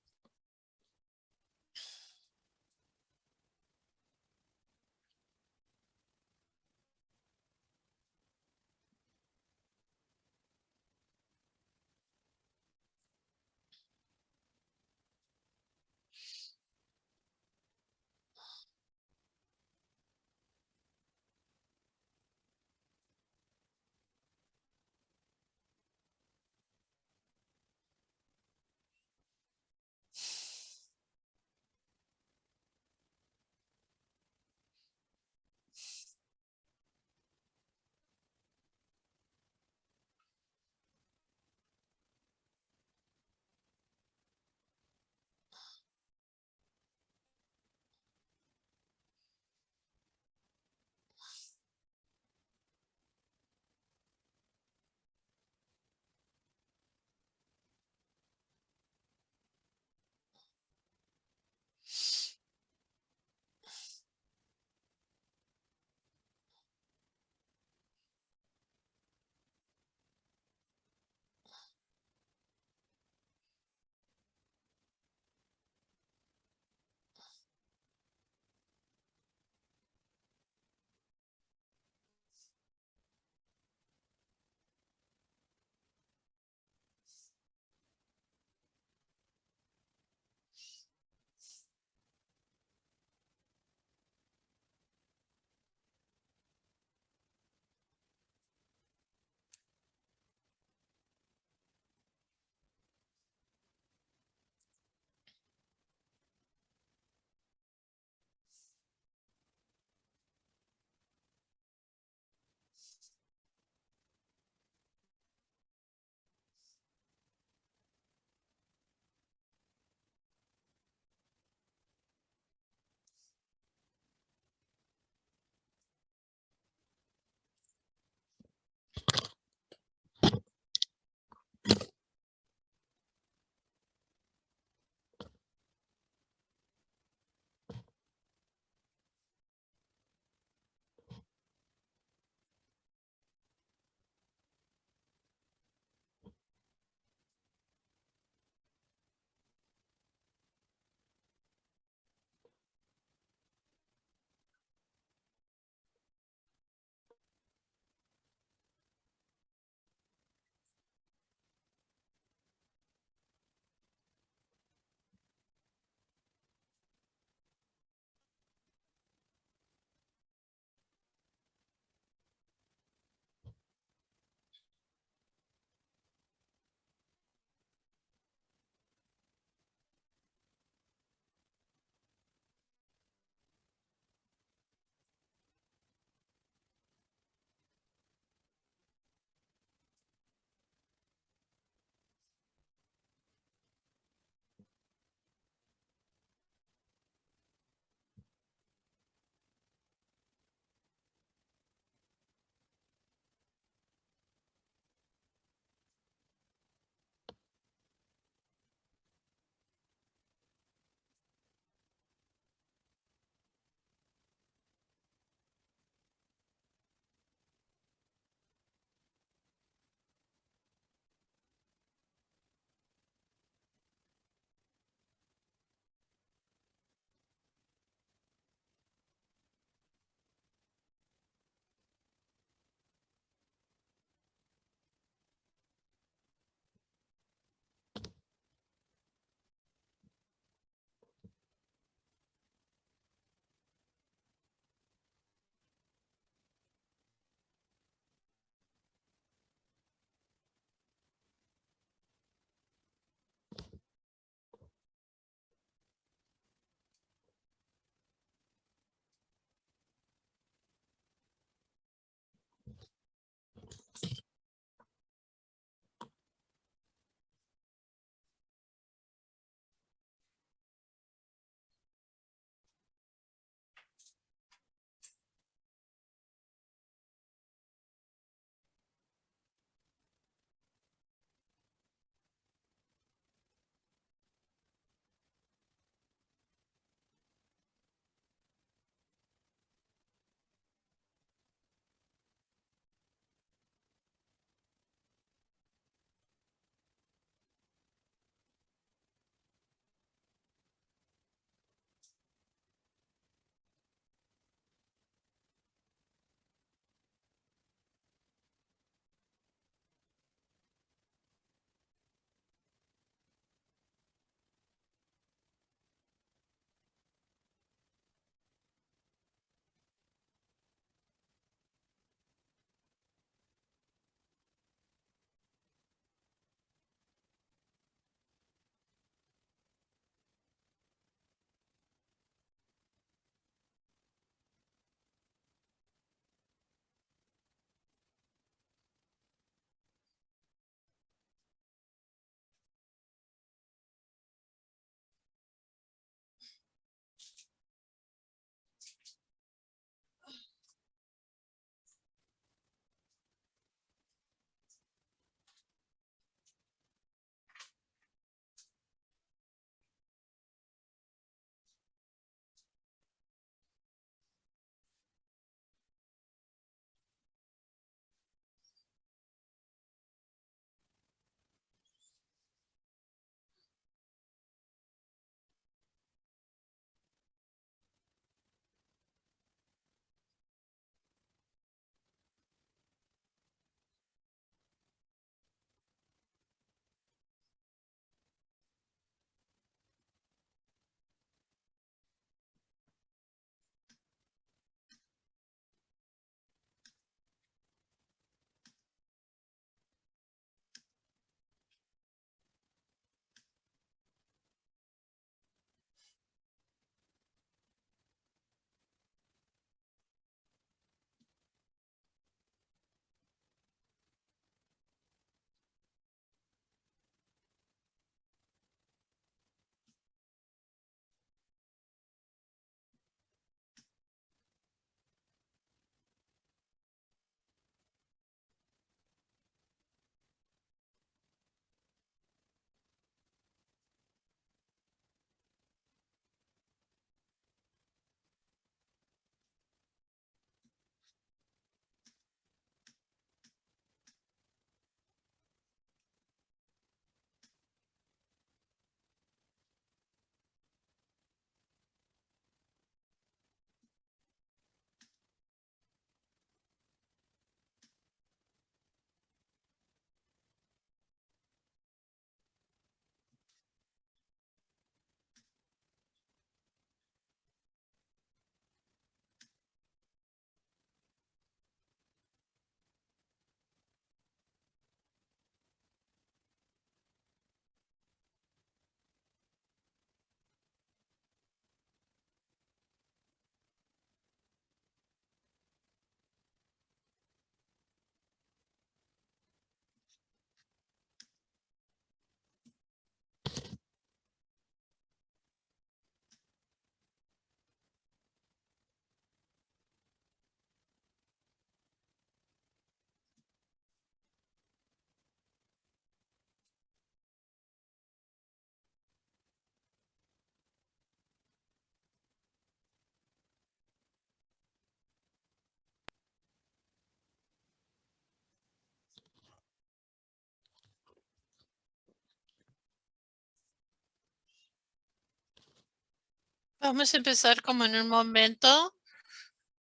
Vamos a empezar como en un momento.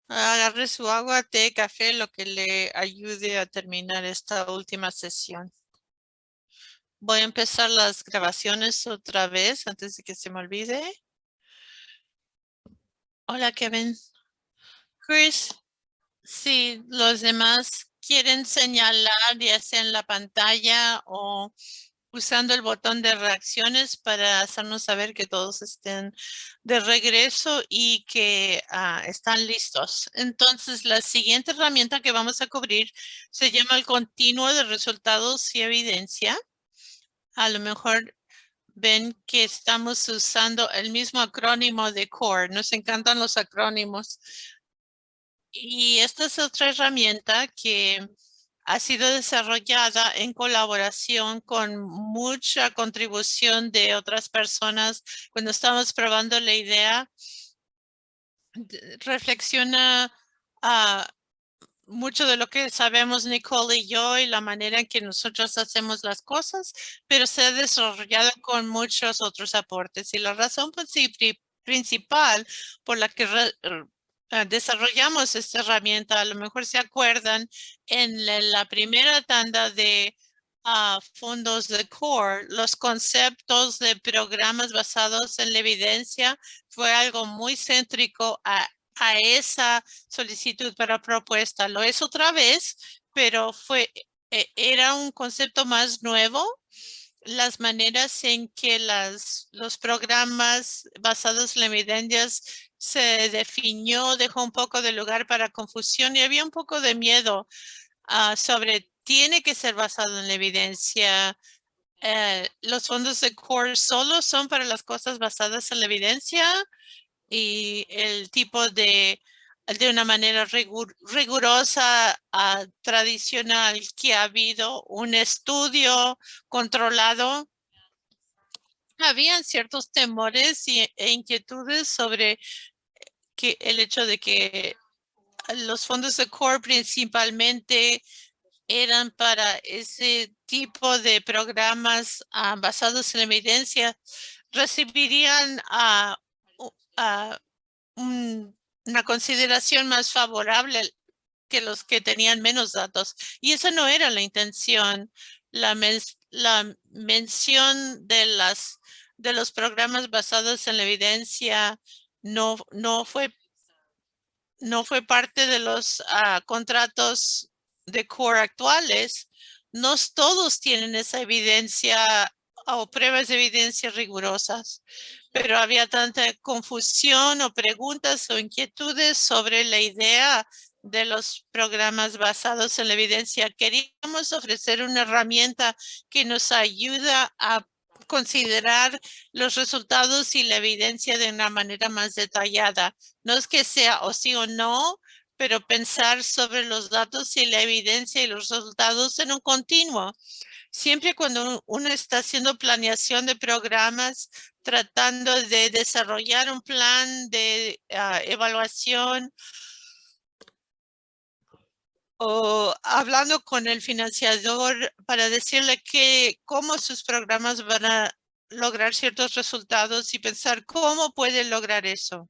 Agarre su agua, té, café, lo que le ayude a terminar esta última sesión. Voy a empezar las grabaciones otra vez antes de que se me olvide. Hola, Kevin. Chris, si los demás quieren señalar ya sea en la pantalla o usando el botón de reacciones para hacernos saber que todos estén de regreso y que ah, están listos. Entonces, la siguiente herramienta que vamos a cubrir se llama el continuo de resultados y evidencia. A lo mejor ven que estamos usando el mismo acrónimo de CORE. Nos encantan los acrónimos. Y esta es otra herramienta que ha sido desarrollada en colaboración con mucha contribución de otras personas. Cuando estamos probando la idea, reflexiona a mucho de lo que sabemos Nicole y yo y la manera en que nosotros hacemos las cosas, pero se ha desarrollado con muchos otros aportes. Y la razón principal por la que desarrollamos esta herramienta, a lo mejor se acuerdan, en la, primera tanda de ah, fondos de CORE, los conceptos de programas basados en la evidencia fue algo muy céntrico a, esa solicitud para propuesta. Lo es otra vez, pero fue, e, era un concepto más nuevo las maneras en que las, los programas basados en la evidencia se definió, dejó un poco de lugar para confusión y había un poco de miedo ah, sobre tiene que ser basado en la evidencia. Eh, los fondos de core solo son para las cosas basadas en la evidencia y el tipo de de una manera rigurosa, uh, tradicional, que ha habido un estudio controlado. Habían ciertos temores e inquietudes sobre que el hecho de que los fondos de core principalmente eran para ese tipo de programas ah, basados en evidencia, recibirían a un una consideración más favorable que los que tenían menos datos. Y esa no era la intención. La, la mención de, las, de los programas basados en la evidencia no, no, fue, no fue parte de los ah, contratos de core actuales. No todos tienen esa evidencia o pruebas de evidencia rigurosas pero había tanta confusión o preguntas o inquietudes sobre la idea de los programas basados en la evidencia. Queríamos ofrecer una herramienta que nos ayuda a considerar los resultados y la evidencia de una manera más detallada. No es que sea o sí o no, pero pensar sobre los datos y la evidencia y los resultados en un continuo. Siempre cuando uno está haciendo planeación de programas, tratando de desarrollar un plan de ah, evaluación o hablando con el financiador para decirle que cómo sus programas van a lograr ciertos resultados y pensar cómo pueden lograr eso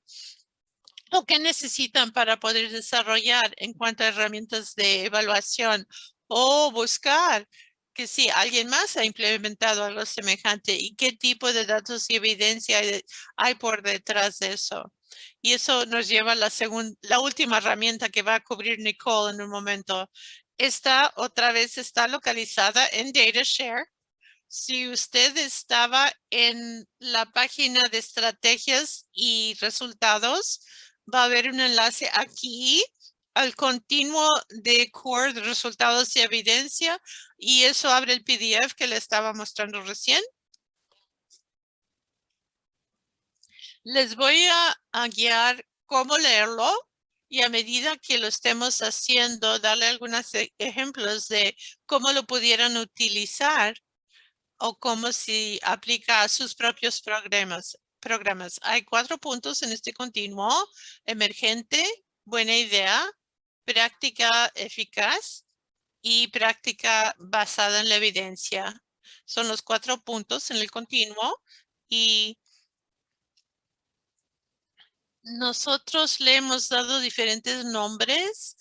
o qué necesitan para poder desarrollar en cuanto a herramientas de evaluación o buscar que si alguien más ha implementado algo semejante y qué tipo de datos y evidencia hay, por detrás de eso. Y eso nos lleva a la, la última herramienta que va a cubrir Nicole en un momento. Esta otra vez está localizada en DataShare. Si usted estaba en la página de estrategias y resultados, va a haber un enlace aquí al continuo de core de resultados y evidencia y eso abre el PDF que le estaba mostrando recién. Les voy a, guiar cómo leerlo y a medida que lo estemos haciendo, darle algunos e, ejemplos de cómo lo pudieran utilizar o cómo se aplica a sus propios programas. programas. Hay cuatro puntos en este continuo. Emergente, buena idea, práctica eficaz y práctica basada en la evidencia. Son los cuatro puntos en el continuo y nosotros le hemos dado diferentes nombres.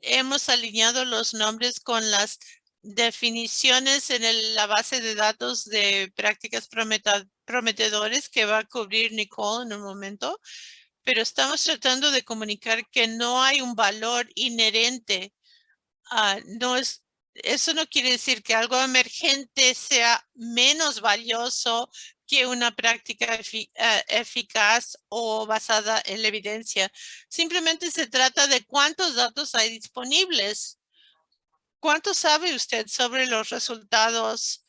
Hemos alineado los nombres con las definiciones en la base de datos de prácticas prometedores que va a cubrir Nicole en un momento. Pero estamos tratando de comunicar que no hay un valor inherente. no es, eso no quiere decir que algo emergente sea menos valioso que una práctica eh, eficaz o basada en la evidencia. Simplemente se trata de cuántos datos hay disponibles. ¿Cuánto sabe usted sobre los resultados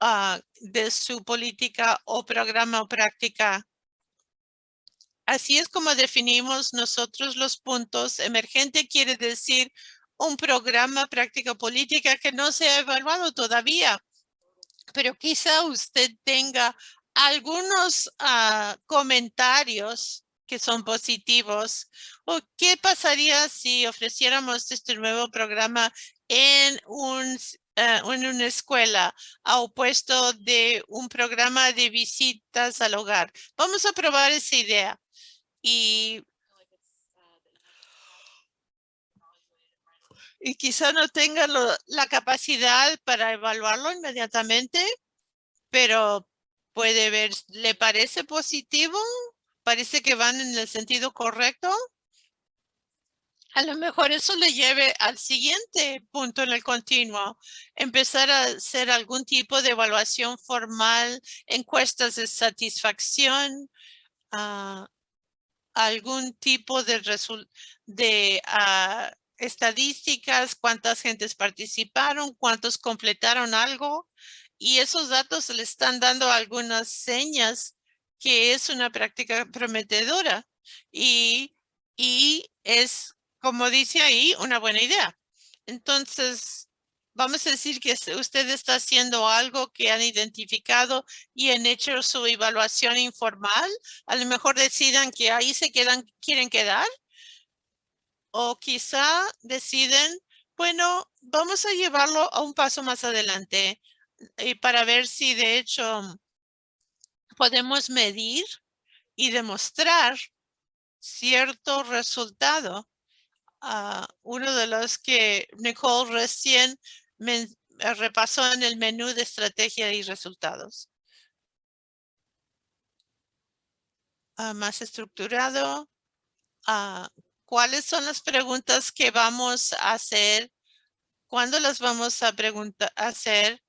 ah, de su política o programa o práctica? Así es como definimos nosotros los puntos. Emergente quiere decir un programa, práctica política que no se ha evaluado todavía pero quizá usted tenga algunos ah, comentarios que son positivos. ¿O qué pasaría si ofreciéramos este nuevo programa ah, en una escuela a opuesto de un programa de visitas al hogar? Vamos a probar esa idea. Y quizá no tenga la capacidad para evaluarlo inmediatamente, pero puede ver, ¿le parece positivo? ¿Parece que van en el sentido correcto? A lo mejor eso le lleve al siguiente punto en el continuo, empezar a hacer algún tipo de evaluación formal, encuestas de satisfacción, ah, algún tipo de, de uh, estadísticas, cuántas gentes participaron, cuántos completaron algo y esos datos le están dando algunas señas que es una práctica prometedora y, y es, como dice ahí, una buena idea. Entonces, vamos a decir que usted está haciendo algo que han identificado y han hecho su evaluación informal. A lo mejor decidan que ahí se quedan, quieren quedar o quizá deciden, bueno, vamos a llevarlo a un paso más adelante para ver si de hecho podemos medir y demostrar cierto resultado. Uh, uno de los que Nicole recién me, repasó en el menú de estrategia y resultados. Uh, más estructurado. Uh, ¿Cuáles son las preguntas que vamos a hacer? ¿Cuándo las vamos a preguntar, hacer?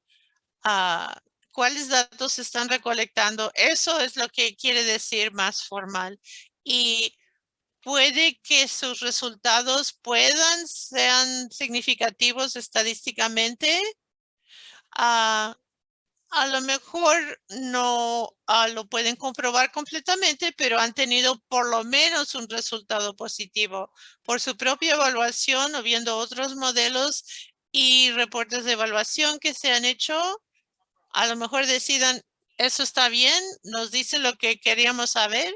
Uh, ¿Cuáles datos se están recolectando? Eso es lo que quiere decir más formal. Y puede que sus resultados puedan, sean significativos estadísticamente. Uh, a lo mejor no ah, lo pueden comprobar completamente, pero han tenido por lo menos un resultado positivo por su propia evaluación o viendo otros modelos y reportes de evaluación que se han hecho. A lo mejor decidan, eso está bien, nos dice lo que queríamos saber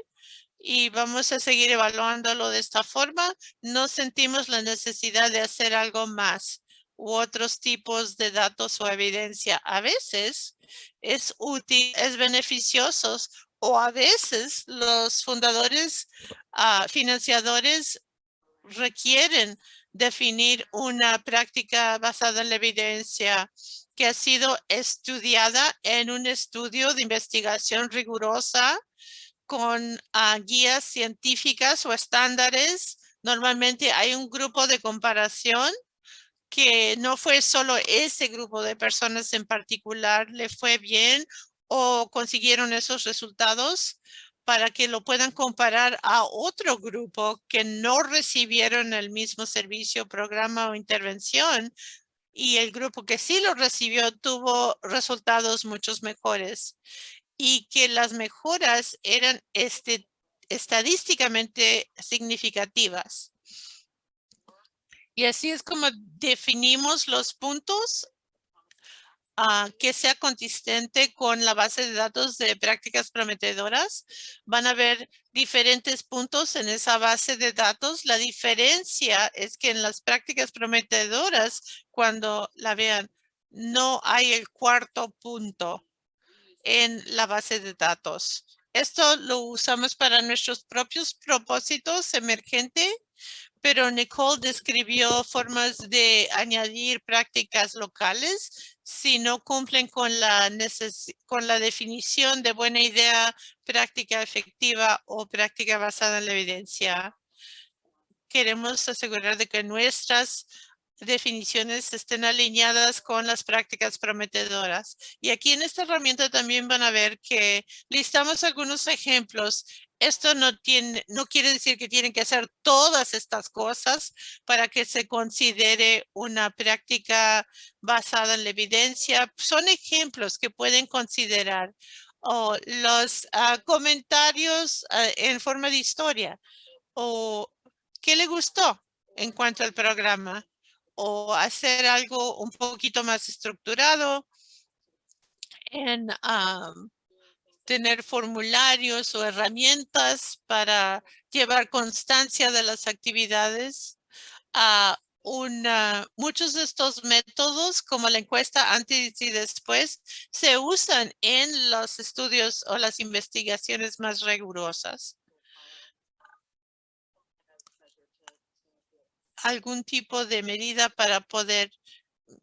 y vamos a seguir evaluándolo de esta forma. No sentimos la necesidad de hacer algo más u otros tipos de datos o evidencia. A veces es útil, es beneficioso o a veces los fundadores uh, financiadores requieren definir una práctica basada en la evidencia que ha sido estudiada en un estudio de investigación rigurosa con ah, guías científicas o estándares. Normalmente hay un grupo de comparación que no fue solo ese grupo de personas en particular le fue bien o consiguieron esos resultados para que lo puedan comparar a otro grupo que no recibieron el mismo servicio, programa o intervención y el grupo que sí lo recibió tuvo resultados muchos mejores y que las mejoras eran este, estadísticamente significativas. Y así es como definimos los puntos uh, que sea consistente con la base de datos de prácticas prometedoras. Van a haber diferentes puntos en esa base de datos. La diferencia es que en las prácticas prometedoras, cuando la vean, no hay el cuarto punto en la base de datos. Esto lo usamos para nuestros propios propósitos emergentes, pero Nicole describió formas de añadir prácticas locales si no cumplen con la, con la definición de buena idea, práctica efectiva o práctica basada en la evidencia. Queremos asegurar de que nuestras definiciones estén alineadas con las prácticas prometedoras. Y aquí en esta herramienta también van a ver que listamos algunos ejemplos. Esto no, tiene, no quiere decir que tienen que hacer todas estas cosas para que se considere una práctica basada en la evidencia. Son ejemplos que pueden considerar. O los ah, comentarios ah, en forma de historia. O qué le gustó en cuanto al programa o hacer algo un poquito más estructurado en tener formularios o herramientas para llevar constancia de las actividades. a una, muchos de estos métodos, como la encuesta antes y después, se usan en los estudios o las investigaciones más rigurosas. algún tipo de medida para poder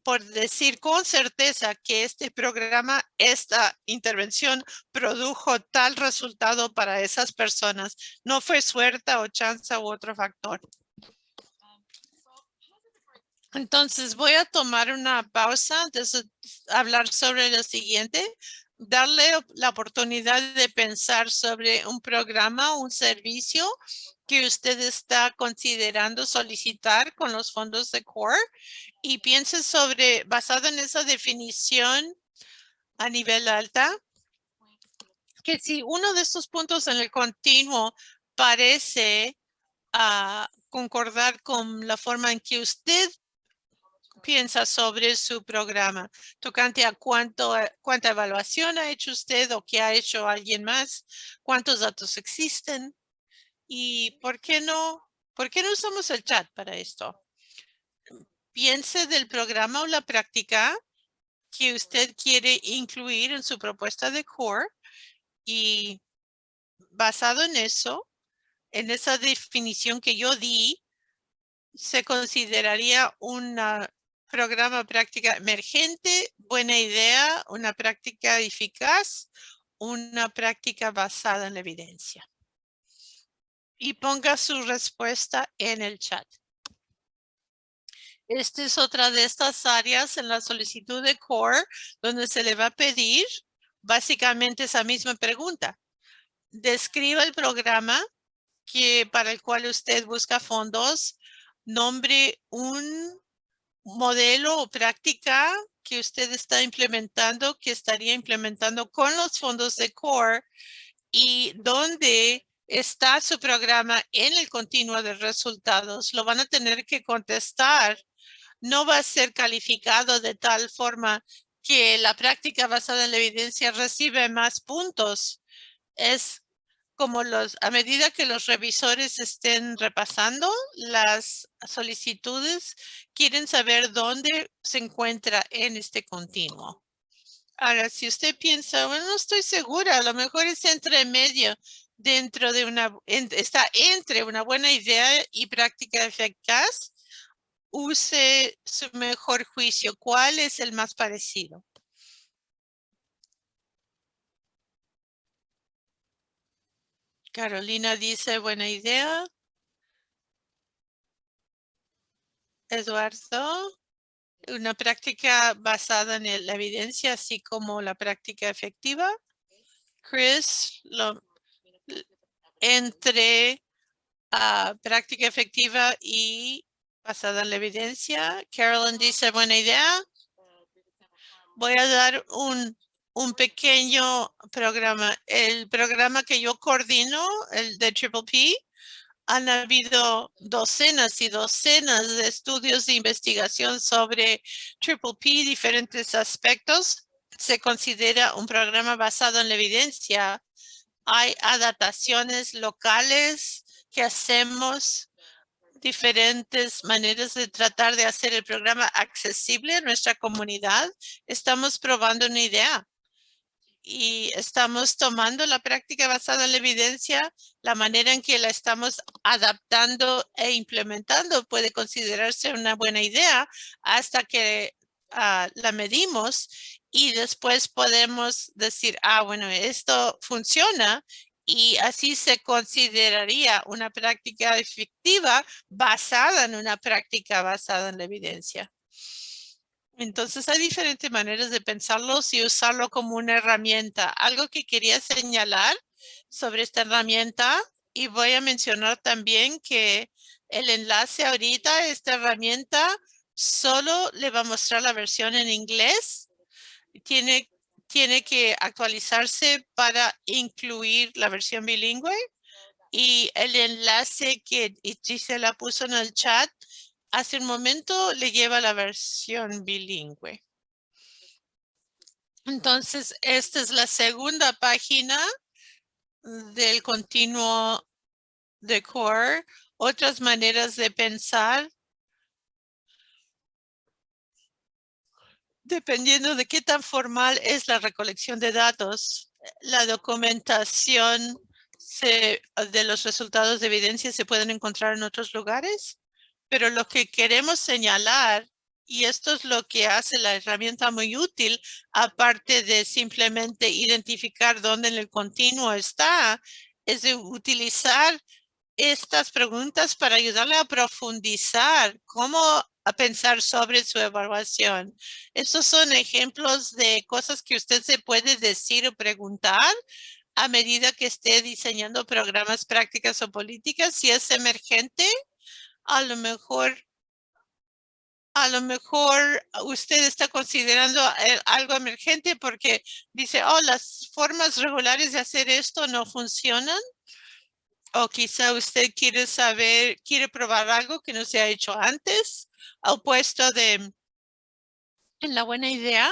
por decir con certeza que este programa, esta intervención produjo tal resultado para esas personas. No fue suerte o chance u otro factor. Entonces voy a tomar una pausa de hablar sobre lo siguiente, darle la oportunidad de pensar sobre un programa, un servicio que usted está considerando solicitar con los fondos de CORE y piense sobre, basado en esa definición a nivel alta, que si uno de estos puntos en el continuo parece ah, concordar con la forma en que usted piensa sobre su programa, tocante a cuánto, cuánta evaluación ha hecho usted o qué ha hecho alguien más, cuántos datos existen, ¿Y por qué no, por qué no usamos el chat para esto? Piense del programa o la práctica que usted quiere incluir en su propuesta de core y basado en eso, en esa definición que yo di, se consideraría un programa práctica emergente, buena idea, una práctica eficaz, una práctica basada en la evidencia y ponga su respuesta en el chat. Esta es otra de estas áreas en la solicitud de CORE donde se le va a pedir básicamente esa misma pregunta. Describa el programa que para el cual usted busca fondos, nombre un modelo o práctica que usted está implementando, que estaría implementando con los fondos de CORE y donde está su programa en el continuo de resultados, lo van a tener que contestar. No va a ser calificado de tal forma que la práctica basada en la evidencia recibe más puntos. Es como los, a medida que los revisores estén repasando las solicitudes, quieren saber dónde se encuentra en este continuo. Ahora, si usted piensa, bueno, no estoy segura, a lo mejor es entre medio dentro de una, está entre una buena idea y práctica eficaz, use su mejor juicio. ¿Cuál es el más parecido? Carolina dice, buena idea. Eduardo, una práctica basada en la evidencia, así como la práctica efectiva. Chris, lo, entre ah, práctica efectiva y basada en la evidencia. Carolyn dice, buena idea. Voy a dar un, un pequeño programa. El programa que yo coordino, el de Triple P, han habido docenas y docenas de estudios de investigación sobre Triple P, diferentes aspectos. Se considera un programa basado en la evidencia hay adaptaciones locales que hacemos diferentes maneras de tratar de hacer el programa accesible a nuestra comunidad. Estamos probando una idea y estamos tomando la práctica basada en la evidencia, la manera en que la estamos adaptando e implementando puede considerarse una buena idea hasta que ah, la medimos y después podemos decir, ah, bueno, esto funciona y así se consideraría una práctica efectiva basada en una práctica basada en la evidencia. Entonces hay diferentes maneras de pensarlo y usarlo como una herramienta. Algo que quería señalar sobre esta herramienta y voy a mencionar también que el enlace ahorita, esta herramienta, solo le va a mostrar la versión en inglés. Tiene, tiene que actualizarse para incluir la versión bilingüe. Y el enlace que Gisela puso en el chat hace un momento le lleva la versión bilingüe. Entonces, esta es la segunda página del continuo de core. Otras maneras de pensar. Dependiendo de qué tan formal es la recolección de datos, la documentación de los resultados de evidencia se pueden encontrar en otros lugares. Pero lo que queremos señalar, y esto es lo que hace la herramienta muy útil, aparte de simplemente identificar dónde en el continuo está, es utilizar estas preguntas para ayudarle a profundizar cómo a pensar sobre su evaluación. Estos son ejemplos de cosas que usted se puede decir o preguntar a medida que esté diseñando programas, prácticas o políticas. Si es emergente, a lo mejor a lo mejor usted está considerando eh, algo emergente porque dice, oh, las formas regulares de hacer esto no funcionan. O quizá usted quiere saber, quiere probar algo que no se ha hecho antes, al puesto de la buena idea.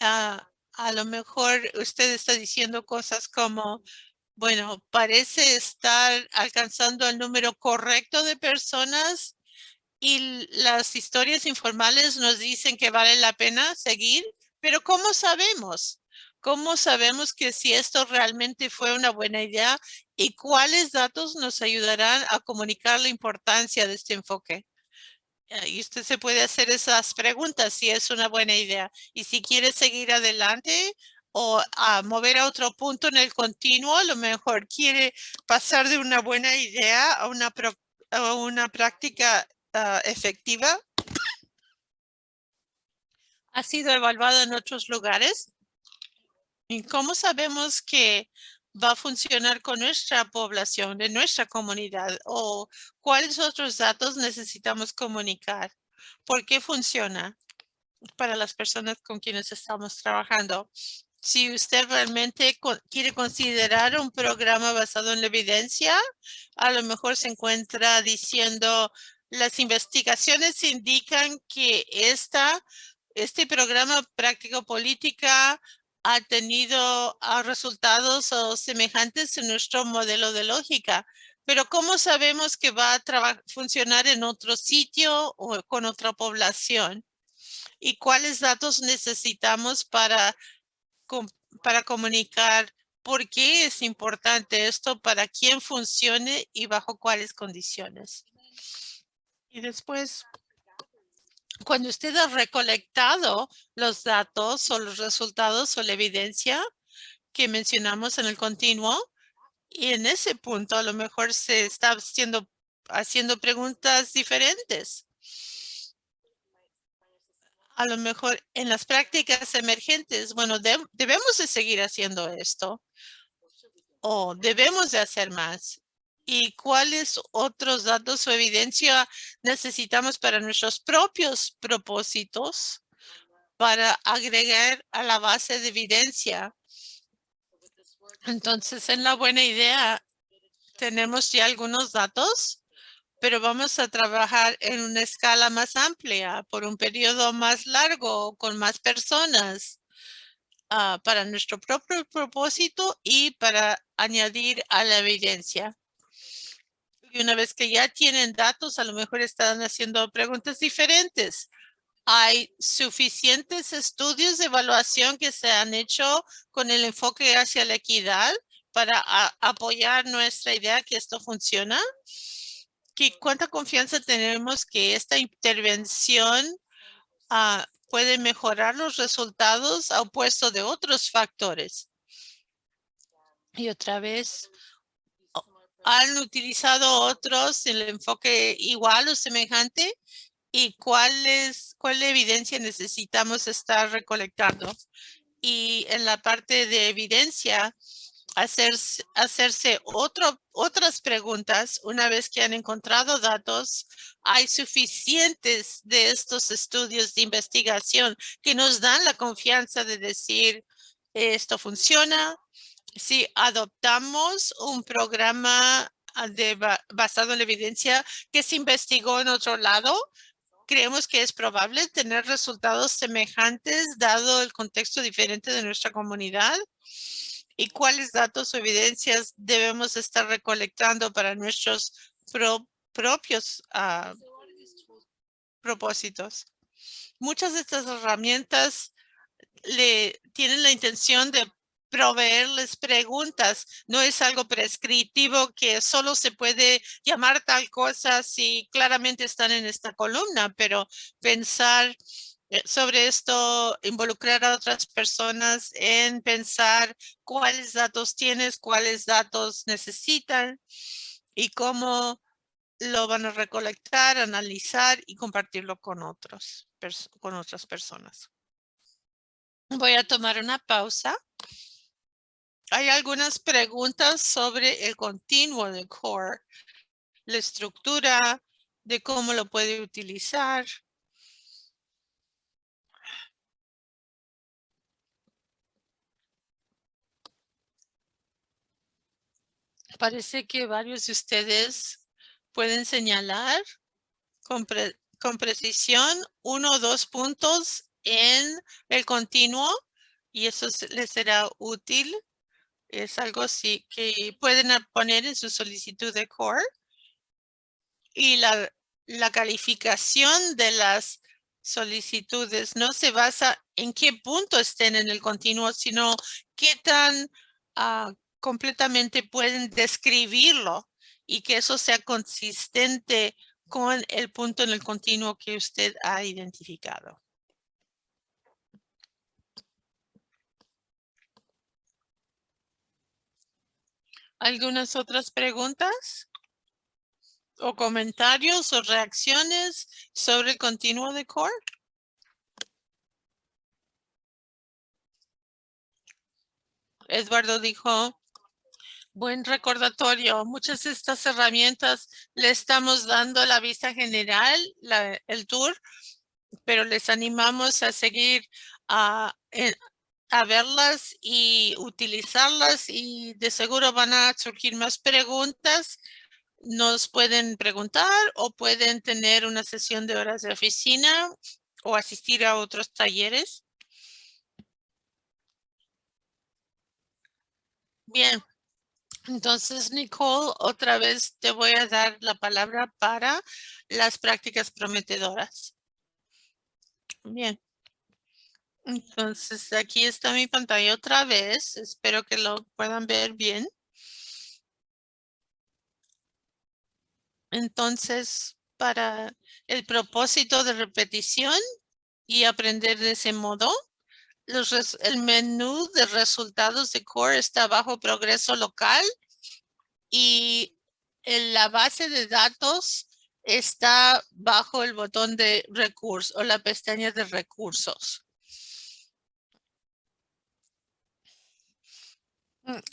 Ah, a lo mejor usted está diciendo cosas como, bueno, parece estar alcanzando el número correcto de personas y las historias informales nos dicen que vale la pena seguir, pero ¿cómo sabemos? ¿Cómo sabemos que si esto realmente fue una buena idea y cuáles datos nos ayudarán a comunicar la importancia de este enfoque? Y usted se puede hacer esas preguntas si es una buena idea. Y si quiere seguir adelante, o a mover a otro punto en el continuo, a lo mejor quiere pasar de una buena idea a una, una práctica ah, efectiva. Ha sido evaluado en otros lugares. ¿Y cómo sabemos que va a funcionar con nuestra población, de nuestra comunidad? ¿O cuáles otros datos necesitamos comunicar? ¿Por qué funciona para las personas con quienes estamos trabajando? si usted realmente quiere considerar un programa basado en la evidencia, a lo mejor se encuentra diciendo las investigaciones indican que esta, este programa práctico política ha tenido resultados semejantes en nuestro modelo de lógica. Pero ¿cómo sabemos que va a funcionar en otro sitio o con otra población? ¿Y cuáles datos necesitamos para para comunicar por qué es importante esto, para quién funcione y bajo cuáles condiciones. Y después, cuando usted ha recolectado los datos o los resultados o la evidencia que mencionamos en el continuo, y en ese punto a lo mejor se está haciendo, haciendo preguntas diferentes a lo mejor en las prácticas emergentes, bueno, debemos de seguir haciendo esto o debemos de hacer más. ¿Y cuáles otros datos o evidencia necesitamos para nuestros propios propósitos para agregar a la base de evidencia? Entonces, en la buena idea, tenemos ya algunos datos pero vamos a trabajar en una escala más amplia por un periodo más largo con más personas ah, para nuestro propio propósito y para añadir a la evidencia. Y una vez que ya tienen datos, a lo mejor están haciendo preguntas diferentes. hay suficientes estudios de evaluación que se han hecho con el enfoque hacia la equidad para apoyar nuestra idea que esto funciona. ¿Qué, ¿Cuánta confianza tenemos que esta intervención ah, puede mejorar los resultados a opuesto de otros factores? Y otra vez, ¿han utilizado otros el enfoque igual o semejante? y cuál es, cuál evidencia necesitamos estar recolectando. Y en la parte de evidencia, hacerse, hacerse otro, otras preguntas una vez que han encontrado datos. Hay suficientes de estos estudios de investigación que nos dan la confianza de decir esto funciona. Si adoptamos un programa ah, basado en la evidencia que se investigó en otro lado, creemos que es probable tener resultados semejantes dado el contexto diferente de nuestra comunidad y cuáles datos o evidencias debemos estar recolectando para nuestros propios ah, propósitos. Muchas de estas herramientas tienen la intención de proveerles preguntas. No es algo prescriptivo que solo se puede llamar tal cosa si claramente están en esta columna, pero pensar eh, sobre esto, involucrar a otras personas en pensar cuáles datos tienes, cuáles datos necesitan y cómo lo van a recolectar, analizar y compartirlo con otros, con otras personas. Voy a tomar una pausa. Hay algunas preguntas sobre el continuo de core, la estructura, de cómo lo puede utilizar. Parece que varios de ustedes pueden señalar con, con precisión uno o dos puntos en el continuo y eso les será útil es algo así que pueden poner en su solicitud de core. Y la, la calificación de las solicitudes no se basa en qué punto estén en el continuo, sino qué tan ah, completamente pueden describirlo y que eso sea consistente con el punto en el continuo que usted ha identificado. ¿Algunas otras preguntas? ¿O comentarios o reacciones sobre el continuo de core? Eduardo dijo, buen recordatorio. Muchas de estas herramientas le estamos dando la vista general, el tour, pero les animamos a seguir a, a verlas y utilizarlas y de seguro van a surgir más preguntas. Nos pueden preguntar o pueden tener una sesión de horas de oficina o asistir a otros talleres. Bien, entonces Nicole, otra vez te voy a dar la palabra para las prácticas prometedoras. Bien. Entonces, aquí está mi pantalla otra vez. Espero que lo puedan ver bien. Entonces, para el propósito de repetición y aprender de ese modo, el menú de resultados de Core está bajo progreso local y en la base de datos está bajo el botón de recursos o la pestaña de recursos.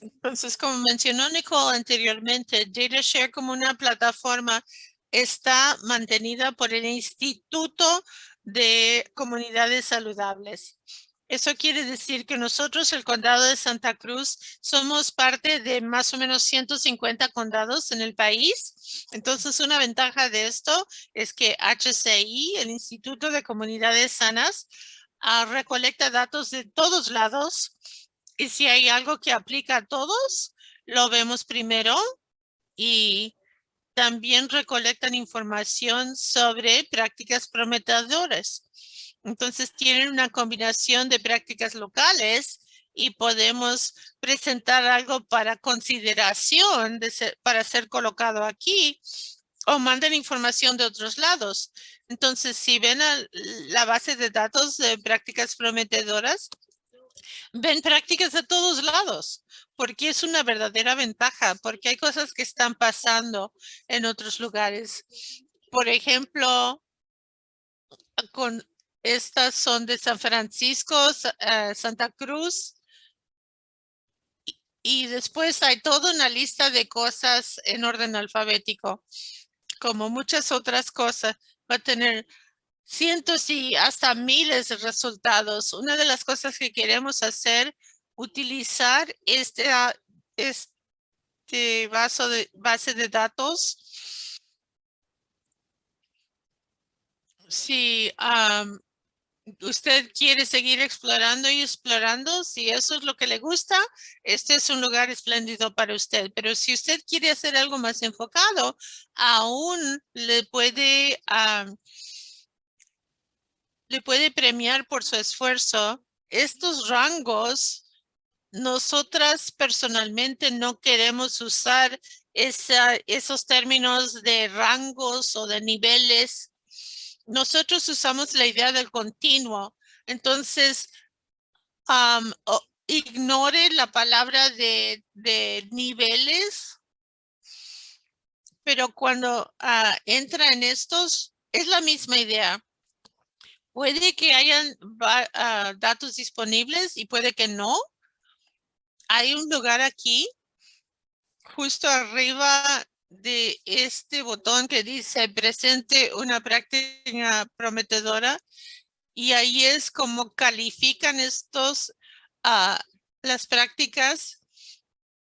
Entonces, como mencionó Nicole anteriormente, DataShare como una plataforma está mantenida por el Instituto de Comunidades Saludables. Eso quiere decir que nosotros, el condado de Santa Cruz, somos parte de más o menos 150 condados en el país. Entonces, una ventaja de esto es que HCI, el Instituto de Comunidades Sanas, ah, recolecta datos de todos lados y si hay algo que aplica a todos, lo vemos primero y también recolectan información sobre prácticas prometedoras. Entonces tienen una combinación de prácticas locales y podemos presentar algo para consideración para ser colocado aquí o mandan información de otros lados. Entonces, si ven la base de datos de prácticas prometedoras, ven prácticas de todos lados, porque es una verdadera ventaja, porque hay cosas que están pasando en otros lugares. Por ejemplo, con estas son de San Francisco, eh, Santa Cruz, y después hay toda una lista de cosas en orden alfabético, como muchas otras cosas. Va a tener cientos y hasta miles de resultados. Una de las cosas que queremos hacer, utilizar este, ah, este vaso de, base de datos. Sí, usted quiere seguir explorando y explorando, si eso es lo que le gusta, este es un lugar espléndido para usted. Pero si usted quiere hacer algo más enfocado, aún le puede, le puede premiar por su esfuerzo. Estos rangos, nosotras personalmente no queremos usar esos términos de rangos o de niveles nosotros usamos la idea del continuo. Entonces, ignore la palabra de, niveles, pero cuando ah, entra en estos, es la misma idea. Puede que hayan ah, datos disponibles y puede que no. Hay un lugar aquí, justo arriba de este botón que dice presente una práctica prometedora y ahí es como califican estos uh, las prácticas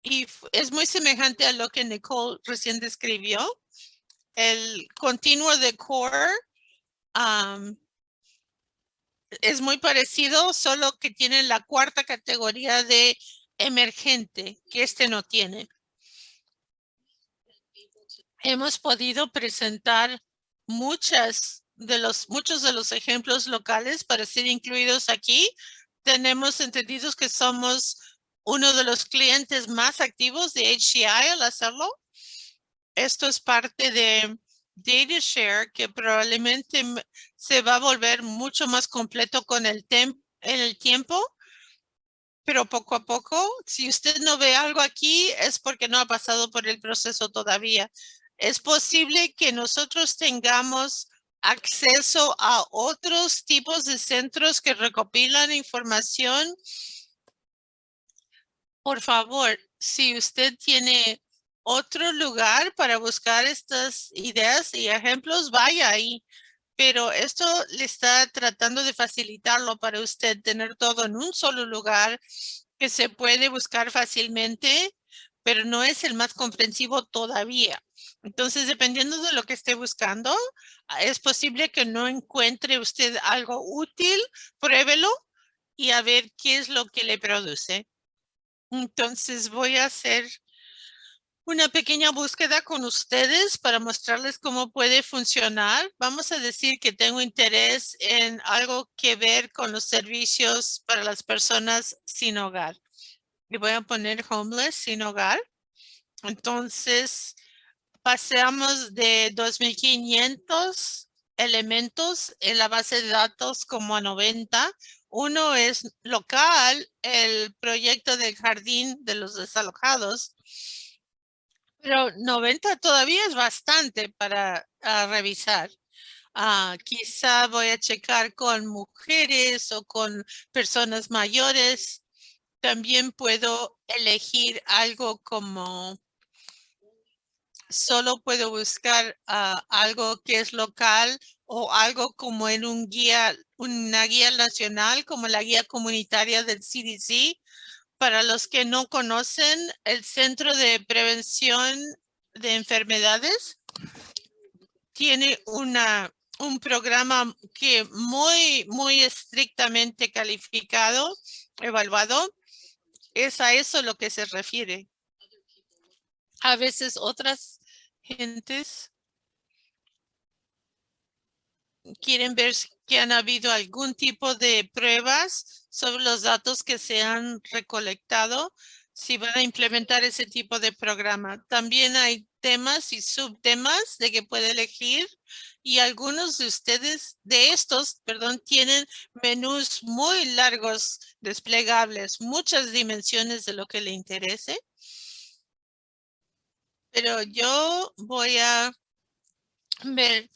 y es muy semejante a lo que Nicole recién describió. El continuo de core es muy parecido, solo que tiene la cuarta categoría de emergente, que este no tiene hemos podido presentar muchas de los, muchos de los ejemplos locales para ser incluidos aquí. Tenemos entendidos que somos uno de los clientes más activos de HCI al hacerlo. Esto es parte de DataShare que probablemente se va a volver mucho más completo con el, tiempo pero poco a poco, si usted no ve algo aquí, es porque no ha pasado por el proceso todavía. Es posible que nosotros tengamos acceso a otros tipos de centros que recopilan información. Por favor, si usted tiene otro lugar para buscar estas ideas y ejemplos, vaya ahí. Pero esto le está tratando de facilitarlo para usted tener todo en un solo lugar que se puede buscar fácilmente, pero no es el más comprensivo todavía. Entonces, dependiendo de lo que esté buscando, ah, es posible que no encuentre usted algo útil, pruébelo y a ver qué es lo que le produce. Entonces, voy a hacer una pequeña búsqueda con ustedes para mostrarles cómo puede funcionar. Vamos a decir que tengo interés en algo que ver con los servicios para las personas sin hogar. Y voy a poner homeless sin hogar. Entonces, Pasamos de 2.500 elementos en la base de datos como a 90. Uno es local, el proyecto del jardín de los desalojados. Pero 90 todavía es bastante para revisar. Ah, quizá voy a checar con mujeres o con personas mayores. También puedo elegir algo como solo puedo buscar ah, algo que es local o algo como en un guía, una guía nacional como la guía comunitaria del CDC. Para los que no conocen, el Centro de Prevención de Enfermedades tiene una, un programa que muy, muy estrictamente calificado, evaluado. Es a eso lo que se refiere. A veces otras gentes quieren ver que han habido algún tipo de pruebas sobre los datos que se han recolectado si van a implementar ese tipo de programa. También hay temas y subtemas de que puede elegir y algunos de ustedes de estos, perdón, tienen menús muy largos desplegables, muchas dimensiones de lo que le interese. Pero yo voy a ver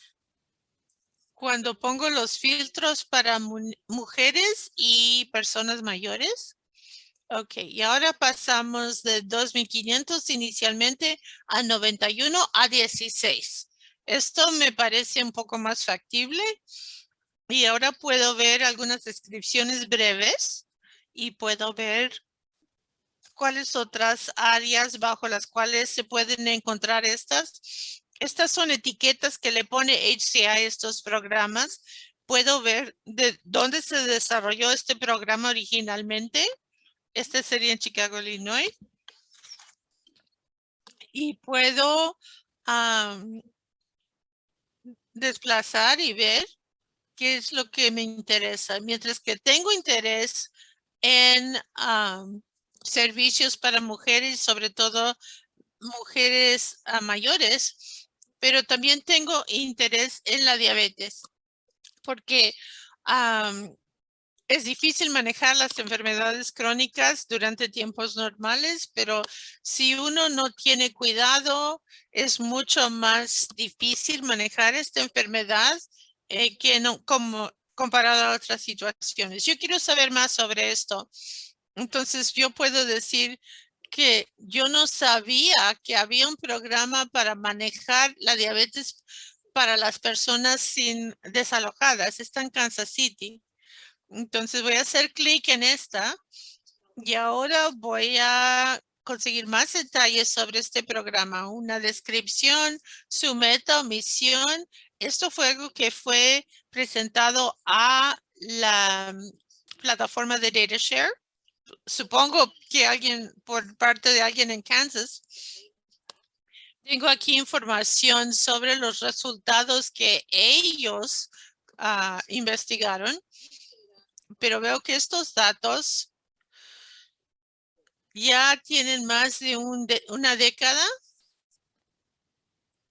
cuando pongo los filtros para mujeres y personas mayores. Ok, y ahora pasamos de 2.500 inicialmente a 91 a 16. Esto me parece un poco más factible. Y ahora puedo ver algunas descripciones breves y puedo ver cuáles otras áreas bajo las cuales se pueden encontrar estas. Estas son etiquetas que le pone HCI a estos programas. Puedo ver de dónde se desarrolló este programa originalmente. Este sería en Chicago, Illinois. Y puedo desplazar y ver qué es lo que me interesa. Mientras que tengo interés en servicios para mujeres, sobre todo mujeres mayores, pero también tengo interés en la diabetes porque es difícil manejar las enfermedades crónicas durante tiempos normales, pero si uno no tiene cuidado, es mucho más difícil manejar esta enfermedad eh, que no como comparado a otras situaciones. Yo quiero saber más sobre esto. Entonces yo puedo decir que yo no sabía que había un programa para manejar la diabetes para las personas sin desalojadas. Está en Kansas City. Entonces voy a hacer clic en esta y ahora voy a conseguir más detalles sobre este programa. Una descripción, su meta o misión. Esto fue algo que fue presentado a la plataforma de DataShare supongo que alguien, por parte de alguien en Kansas, tengo aquí información sobre los resultados que ellos ah, investigaron, pero veo que estos datos ya tienen más de, un una década.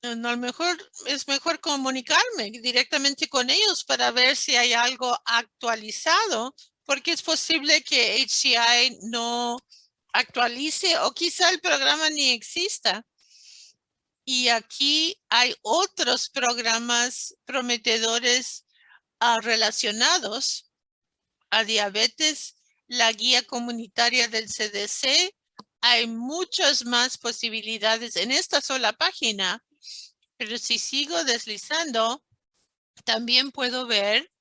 A lo mejor es mejor comunicarme directamente con ellos para ver si hay algo actualizado porque es posible que HCI no actualice o quizá el programa ni exista. Y aquí hay otros programas prometedores ah, relacionados a diabetes, la guía comunitaria del CDC. Hay muchas más posibilidades en esta sola página, pero si sigo deslizando, también puedo ver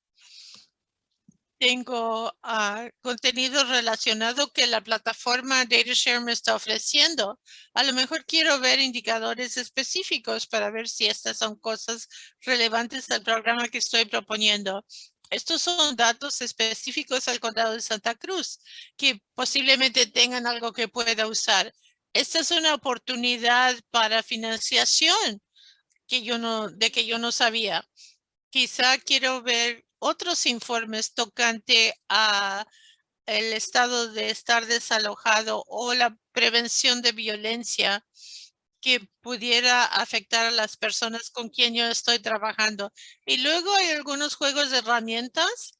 tengo ah, contenido relacionado que la plataforma DataShare me está ofreciendo. A lo mejor quiero ver indicadores específicos para ver si estas son cosas relevantes al programa que estoy proponiendo. Estos son datos específicos al condado de Santa Cruz que posiblemente tengan algo que pueda usar. Esta es una oportunidad para financiación que yo no, de que yo no sabía. Quizá quiero ver otros informes tocante a el estado de estar desalojado o la prevención de violencia que pudiera afectar a las personas con quien yo estoy trabajando. Y luego hay algunos juegos de herramientas.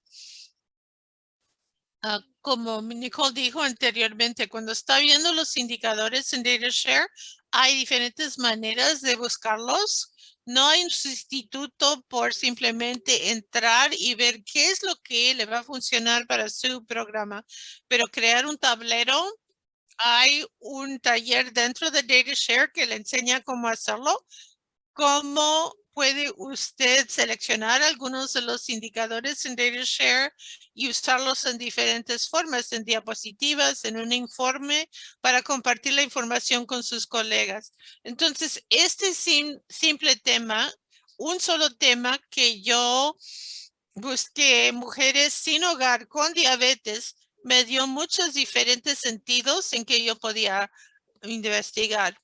Ah, como Nicole dijo anteriormente, cuando está viendo los indicadores en DataShare, hay diferentes maneras de buscarlos no hay un sustituto por simplemente entrar y ver qué es lo que le va a funcionar para su programa, pero crear un tablero. Hay un taller dentro de DataShare que le enseña cómo hacerlo, cómo puede usted seleccionar algunos de los indicadores en DataShare y usarlos en diferentes formas, en diapositivas, en un informe, para compartir la información con sus colegas. Entonces, este simple tema, un solo tema que yo busqué mujeres sin hogar con diabetes, me dio muchos diferentes sentidos en que yo podía investigar.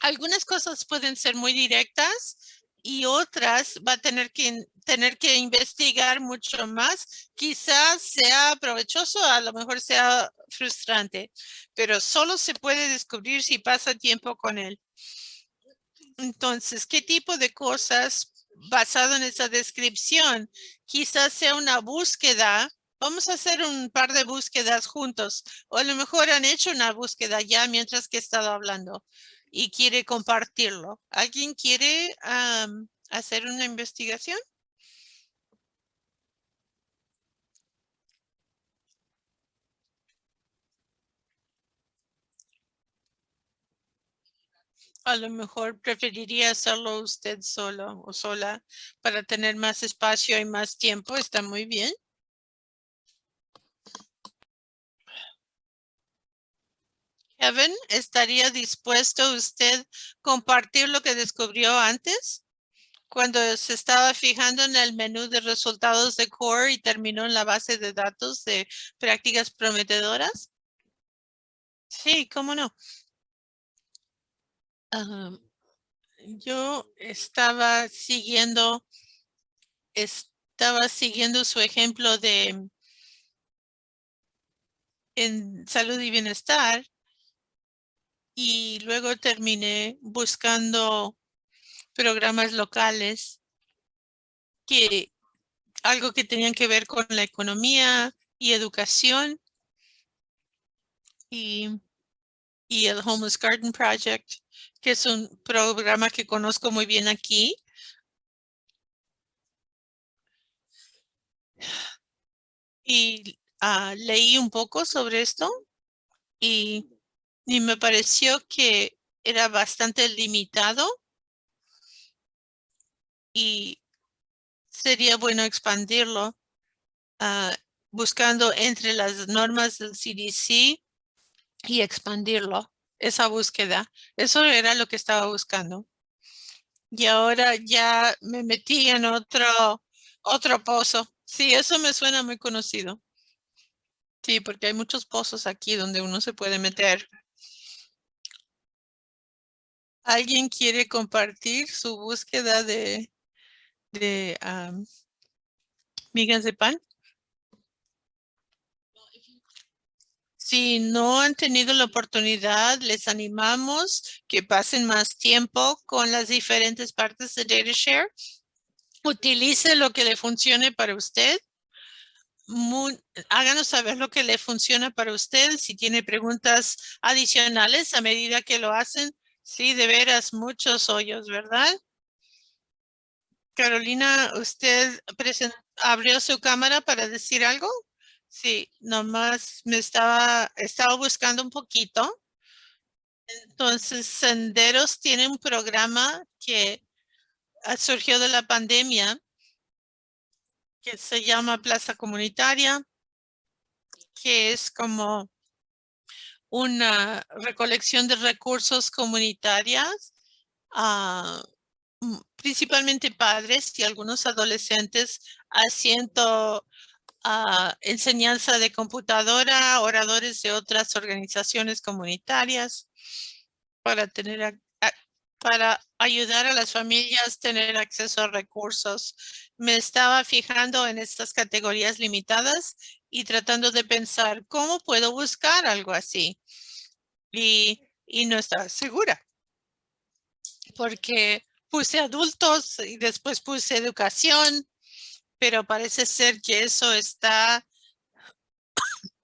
Algunas cosas pueden ser muy directas y otras va a tener que tener que investigar mucho más. Quizás sea provechoso, a lo mejor sea frustrante, pero solo se puede descubrir si pasa tiempo con él. Entonces, ¿qué tipo de cosas basado en esa descripción? Quizás sea una búsqueda. Vamos a hacer un par de búsquedas juntos. O a lo mejor han hecho una búsqueda ya mientras que he estado hablando y quiere compartirlo. ¿Alguien quiere hacer una investigación? A lo mejor preferiría hacerlo usted solo o sola para tener más espacio y más tiempo. Está muy bien. Kevin, ¿estaría dispuesto usted compartir lo que descubrió antes? Cuando se estaba fijando en el menú de resultados de Core y terminó en la base de datos de prácticas prometedoras. Sí, cómo no yo estaba siguiendo, estaba siguiendo su ejemplo de en salud y bienestar y luego terminé buscando programas locales que algo que tenían que ver con la economía y educación y, y el Homeless Garden Project que es un programa que conozco muy bien aquí. Y ah, leí un poco sobre esto y, y me pareció que era bastante limitado y sería bueno expandirlo ah, buscando entre las normas del CDC y expandirlo esa búsqueda. Eso era lo que estaba buscando. Y ahora ya me metí en otro, otro pozo. Sí, eso me suena muy conocido. Sí, porque hay muchos pozos aquí donde uno se puede meter. ¿Alguien quiere compartir su búsqueda de, migas de pan? Si no han tenido la oportunidad, les animamos que pasen más tiempo con las diferentes partes de DataShare. Utilice lo que le funcione para usted. háganos saber lo que le funciona para usted. Si tiene preguntas adicionales a medida que lo hacen. Sí, de veras, muchos hoyos, ¿verdad? Carolina, ¿usted abrió su cámara para decir algo? Sí, nomás me estaba, estaba buscando un poquito. Entonces, Senderos tiene un programa que surgió de la pandemia que se llama Plaza Comunitaria, que es como una recolección de recursos comunitarias, ah, principalmente padres y algunos adolescentes haciendo enseñanza de computadora, oradores de otras organizaciones comunitarias para tener para ayudar a las familias a tener acceso a recursos. Me estaba fijando en estas categorías limitadas y tratando de pensar cómo puedo buscar algo así. Y, y no estaba segura. Porque puse adultos y después puse educación pero parece ser que eso está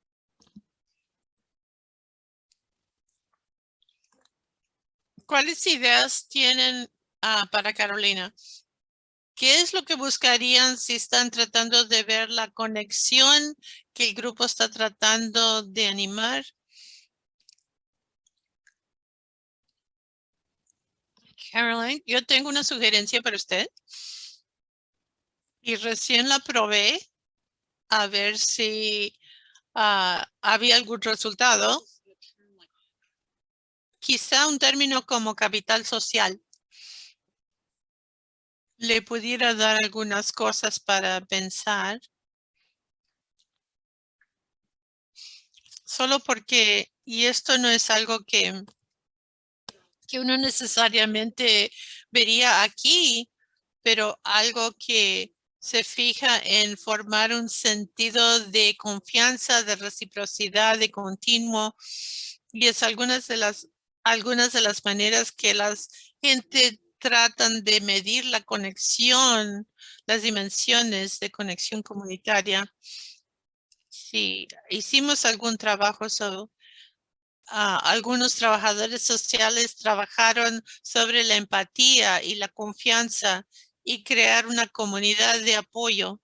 ¿Cuáles ideas tienen ah, para Carolina? ¿Qué es lo que buscarían si están tratando de ver la conexión que el grupo está tratando de animar? Caroline, yo tengo una sugerencia para usted y recién la probé a ver si ah, había algún resultado. Quizá un término como capital social le pudiera dar algunas cosas para pensar. Solo porque, y esto no es algo que, que uno necesariamente vería aquí, pero algo que se fija en formar un sentido de confianza, de reciprocidad, de continuo. Y es algunas de las, algunas de las maneras que las gente tratan de medir la conexión, las dimensiones de conexión comunitaria. Sí, hicimos algún trabajo sobre Ah, algunos trabajadores sociales trabajaron sobre la empatía y la confianza y crear una comunidad de apoyo.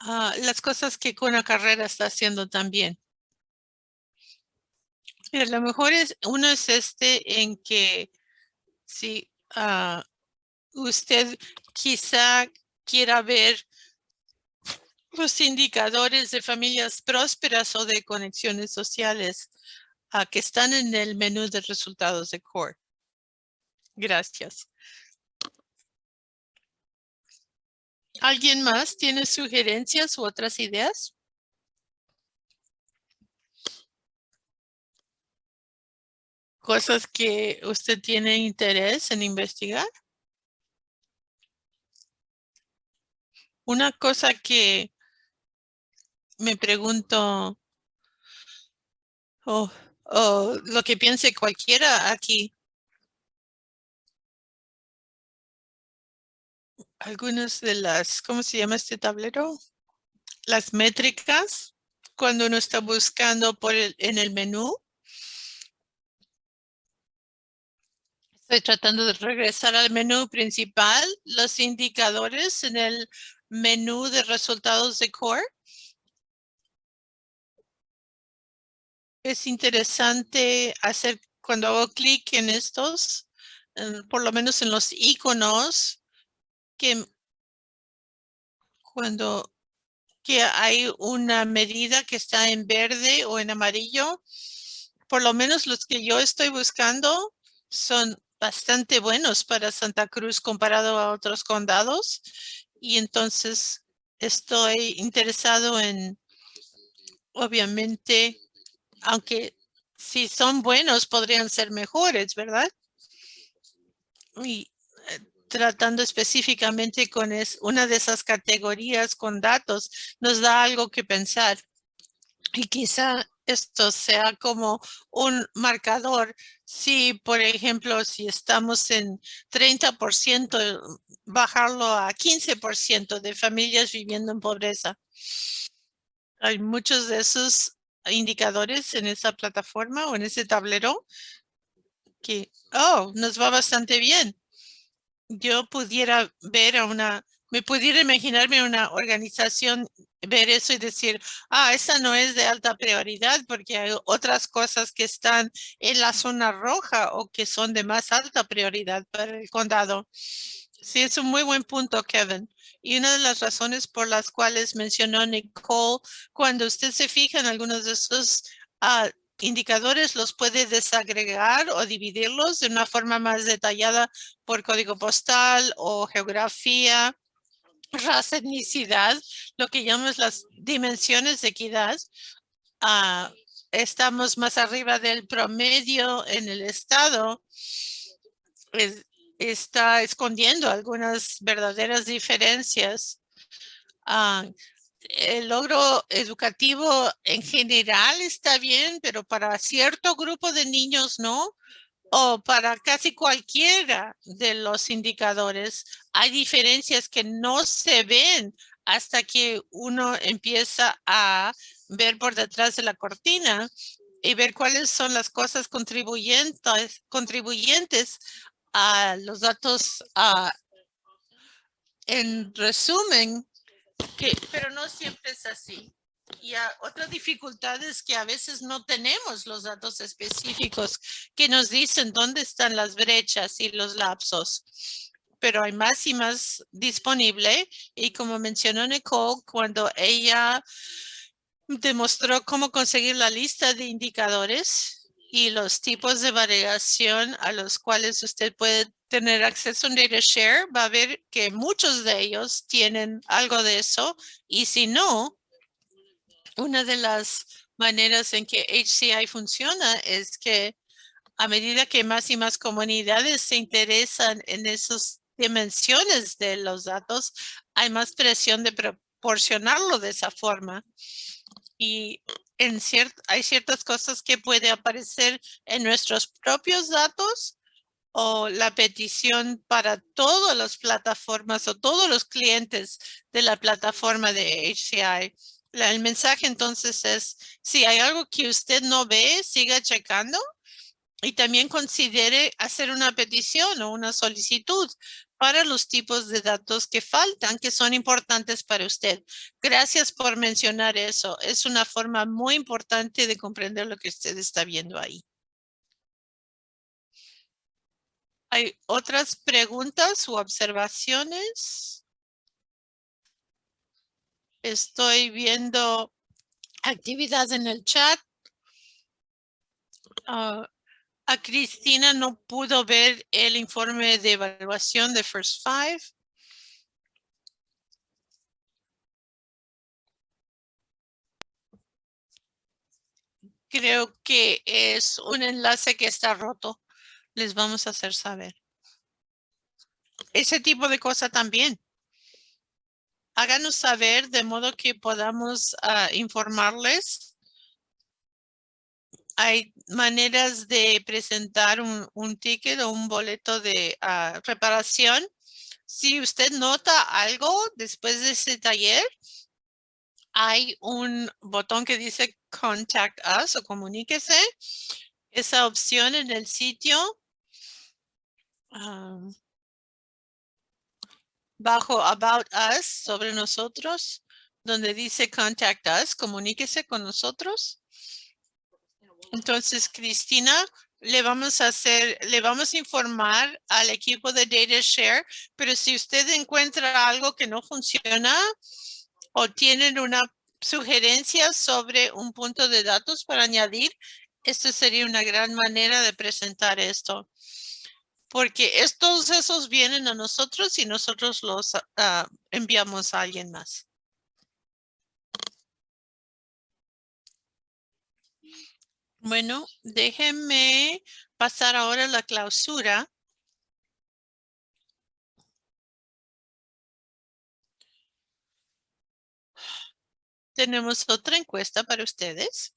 Ah, las cosas que con la carrera está haciendo también. A lo mejor es, uno es este en que si ah, usted quizá quiera ver los indicadores de familias prósperas o de conexiones sociales uh, que están en el menú de resultados de CORE. Gracias. ¿Alguien más tiene sugerencias u otras ideas? Cosas que usted tiene interés en investigar. Una cosa que me pregunto, o lo que piense cualquiera aquí. Algunas de las, ¿cómo se llama este tablero? Las métricas, cuando uno está buscando por el, en el menú. Estoy tratando de regresar al menú principal, los indicadores en el menú de resultados de Core. es interesante hacer cuando hago clic en estos, por lo menos en los iconos, que cuando que hay una medida que está en verde o en amarillo, por lo menos los que yo estoy buscando son bastante buenos para Santa Cruz comparado a otros condados. Y entonces estoy interesado en, obviamente, aunque si son buenos podrían ser mejores, ¿verdad? Y eh, tratando específicamente con es, una de esas categorías con datos nos da algo que pensar. Y quizá esto sea como un marcador. Si, por ejemplo, si estamos en 30%, bajarlo a 15% de familias viviendo en pobreza. Hay muchos de esos indicadores en esa plataforma o en ese tablero que, oh, nos va bastante bien. Yo pudiera ver a una, me pudiera imaginarme una organización ver eso y decir, ah, esa no es de alta prioridad porque hay otras cosas que están en la zona roja o que son de más alta prioridad para el condado. Sí, es un muy buen punto, Kevin. Y una de las razones por las cuales mencionó Nicole, cuando usted se fija en algunos de esos ah, indicadores, los puede desagregar o dividirlos de una forma más detallada por código postal o geografía, raza, etnicidad, lo que llamamos las dimensiones de equidad. Ah, estamos más arriba del promedio en el estado está escondiendo algunas verdaderas diferencias. Ah, el logro educativo en general está bien, pero para cierto grupo de niños no, o para casi cualquiera de los indicadores. Hay diferencias que no se ven hasta que uno empieza a ver por detrás de la cortina y ver cuáles son las cosas contribuyentes, contribuyentes a los datos en resumen, que, pero no siempre es así. Y otra dificultad es que a veces no tenemos los datos específicos que nos dicen dónde están las brechas y los lapsos. Pero hay más y más disponible. Y como mencionó Nicole, cuando ella demostró cómo conseguir la lista de indicadores, y los tipos de variación a los cuales usted puede tener acceso a un data share, va a ver que muchos de ellos tienen algo de eso. Y si no, una de las maneras en que HCI funciona es que a medida que más y más comunidades se interesan en esas dimensiones de los datos, hay más presión de proporcionarlo de esa forma. Y hay ciertas cosas que puede aparecer en nuestros propios datos o la petición para todas las plataformas o todos los clientes de la plataforma de HCI. El mensaje entonces es, si hay algo que usted no ve, siga checando y también considere hacer una petición o una solicitud para los tipos de datos que faltan, que son importantes para usted. Gracias por mencionar eso. Es una forma muy importante de comprender lo que usted está viendo ahí. ¿Hay otras preguntas u observaciones? Estoy viendo actividad en el chat. Ah, a Cristina no pudo ver el informe de evaluación de First Five. Creo que es un enlace que está roto les vamos a hacer saber. Ese tipo de cosa también. Háganos saber de modo que podamos ah, informarles. Hay maneras de presentar un, ticket o un boleto de ah, reparación. Si usted nota algo después de ese taller, hay un botón que dice Contact Us o comuníquese. Esa opción en el sitio bajo About Us, sobre nosotros, donde dice Contact Us, comuníquese con nosotros. Entonces, Cristina, le vamos a hacer, le vamos a informar al equipo de Data Share, pero si usted encuentra algo que no funciona o tienen una sugerencia sobre un punto de datos para añadir, esto sería una gran manera de presentar esto porque estos esos vienen a nosotros y nosotros los ah, enviamos a alguien más. Bueno, déjenme pasar ahora la clausura. Tenemos otra encuesta para ustedes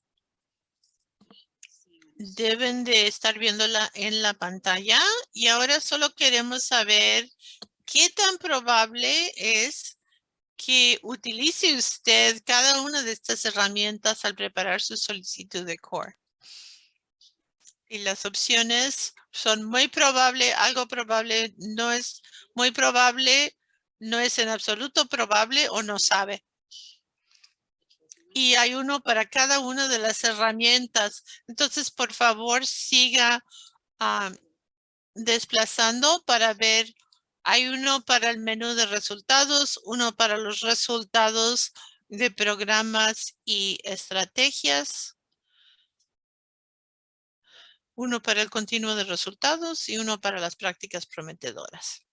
deben de estar viéndola en la pantalla y ahora solo queremos saber qué tan probable es que utilice usted cada una de estas herramientas al preparar su solicitud de CORE. Y las opciones son muy probable, algo probable, no es muy probable, no es en absoluto probable o no sabe y hay uno para cada una de las herramientas. Entonces, por favor, siga ah, desplazando para ver. Hay uno para el menú de resultados, uno para los resultados de programas y estrategias, uno para el continuo de resultados y uno para las prácticas prometedoras.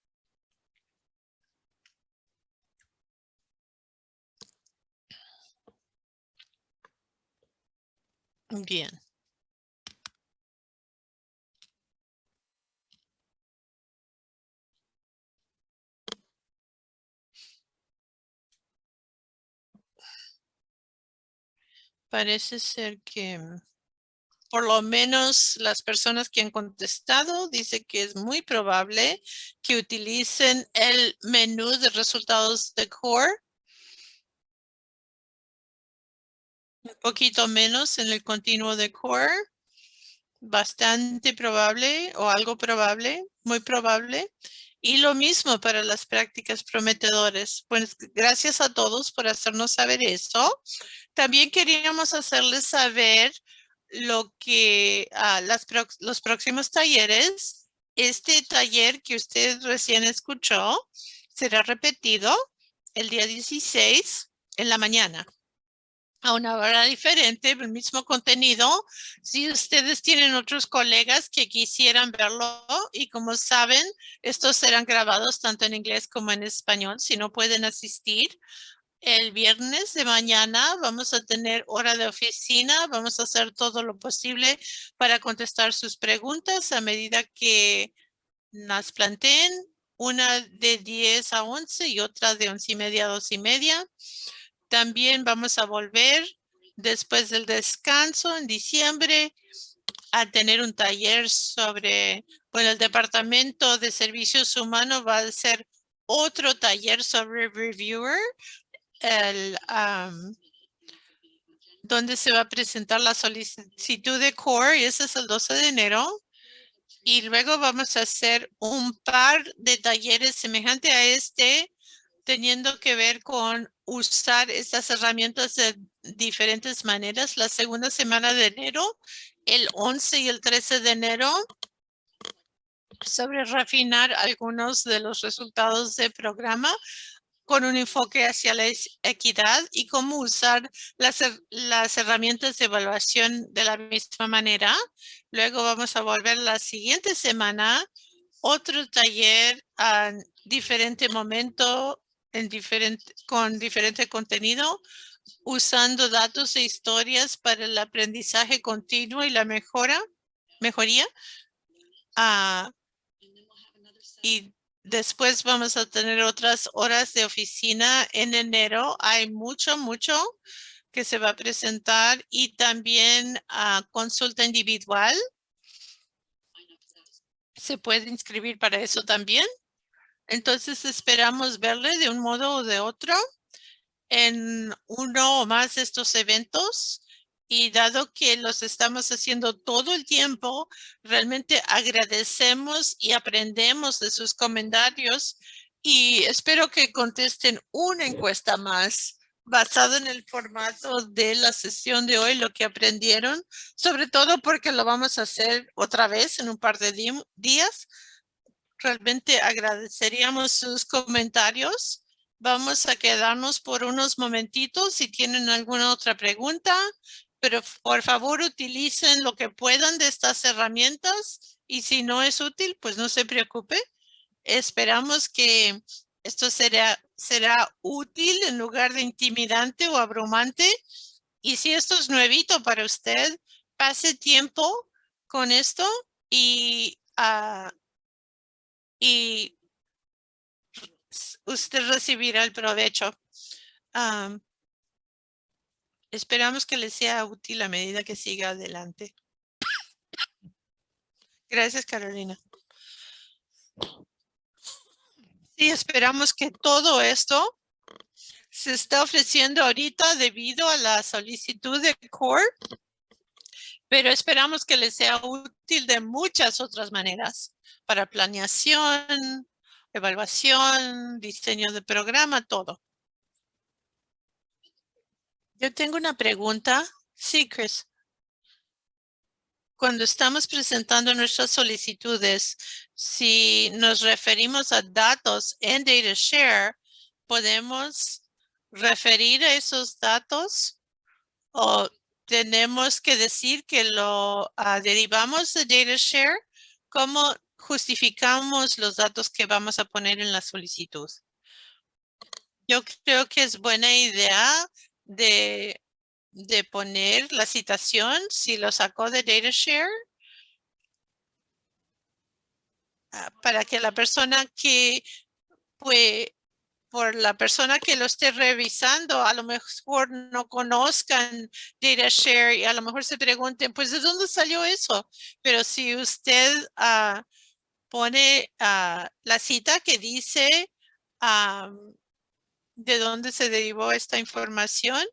Bien. Parece ser que mm, por lo menos las personas que han contestado dice que es muy probable que utilicen el menú de resultados de Core poquito menos en el continuo de core. Bastante probable o algo probable, muy probable. Y lo mismo para las prácticas prometedores. Pues gracias a todos por hacernos saber eso. También queríamos hacerles saber lo que a las, los próximos talleres. Este taller que usted recién escuchó será repetido el día 16 en la mañana a una hora diferente, el mismo contenido. Si ustedes tienen otros colegas que quisieran verlo y como saben, estos serán grabados tanto en inglés como en español. Si no pueden asistir, El viernes de mañana vamos a tener hora de oficina. Vamos a hacer todo lo posible para contestar sus preguntas a medida que las planteen. Una de 10 a 11 y otra de 11 y media a 2 y media. También vamos a volver después del descanso en diciembre a tener un taller sobre, bueno, el Departamento de Servicios Humanos va a hacer otro taller sobre Reviewer, el, donde se va a presentar la solicitud de CORE y ese es el 12 de enero. Y luego vamos a hacer un par de talleres semejante a este, teniendo que ver con usar estas herramientas de diferentes maneras. La segunda semana de enero, el 11 y el 13 de enero, sobre refinar algunos de los resultados del programa con un enfoque hacia la equidad y cómo usar las, las herramientas de evaluación de la misma manera. Luego vamos a volver la siguiente semana, otro taller a diferente momento con diferente contenido, usando datos e historias para el aprendizaje continuo y la mejora, mejoría. Uh, y Después vamos a tener otras horas de oficina en enero. Hay mucho, mucho que se va a presentar y también a consulta individual. Se puede inscribir para eso también. Entonces esperamos verle de un modo o de otro en uno o más de estos eventos y dado que los estamos haciendo todo el tiempo, realmente agradecemos y aprendemos de sus comentarios y espero que contesten una encuesta más basada en el formato de la sesión de hoy, lo que aprendieron, sobre todo porque lo vamos a hacer otra vez en un par de días. Realmente agradeceríamos sus comentarios. Vamos a quedarnos por unos momentitos. Si tienen alguna otra pregunta, pero por favor utilicen lo que puedan de estas herramientas y si no es útil, pues no se preocupe. Esperamos que esto será, será útil en lugar de intimidante o abrumante. Y si esto es nuevito para usted, pase tiempo con esto y, uh, y usted recibirá el provecho. Esperamos que les sea útil a medida que siga adelante. Gracias, Carolina. Sí, esperamos que todo esto se está ofreciendo ahorita debido a la solicitud de CORE, pero esperamos que les sea útil de muchas otras maneras para planeación, evaluación, diseño de programa, todo. Yo tengo una pregunta. Sí, Chris. Cuando estamos presentando nuestras solicitudes, si nos referimos a datos en DataShare, ¿podemos referir a esos datos o tenemos que decir que lo ah, derivamos de DataShare? ¿Cómo justificamos los datos que vamos a poner en la solicitud? Yo creo que es buena idea de, de poner la citación si lo sacó de DataShare ah, para que la persona que pues por la persona que lo esté revisando, a lo mejor no conozcan DataShare y a lo mejor se pregunten, pues, ¿de dónde salió eso? Pero si usted uh, pone uh, la cita que dice de dónde se derivó esta información.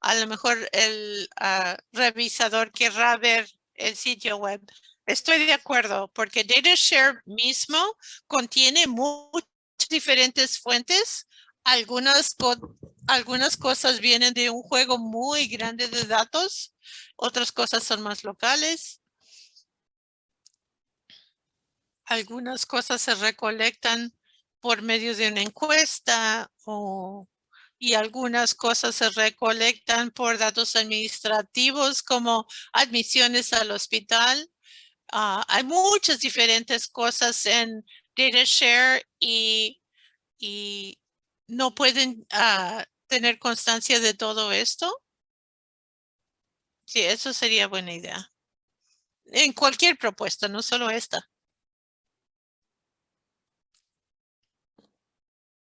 A lo mejor el ah, revisador querrá ver el sitio web. Estoy de acuerdo porque DataShare mismo contiene muchas diferentes fuentes. Algunas, algunas cosas vienen de un juego muy grande de datos. Otras cosas son más locales. Algunas cosas se recolectan por medio de una encuesta o, y algunas cosas se recolectan por datos administrativos como admisiones al hospital. Ah, hay muchas diferentes cosas en DataShare y, y no pueden uh, tener constancia de todo esto? Sí, eso sería buena idea. En cualquier propuesta, no solo esta.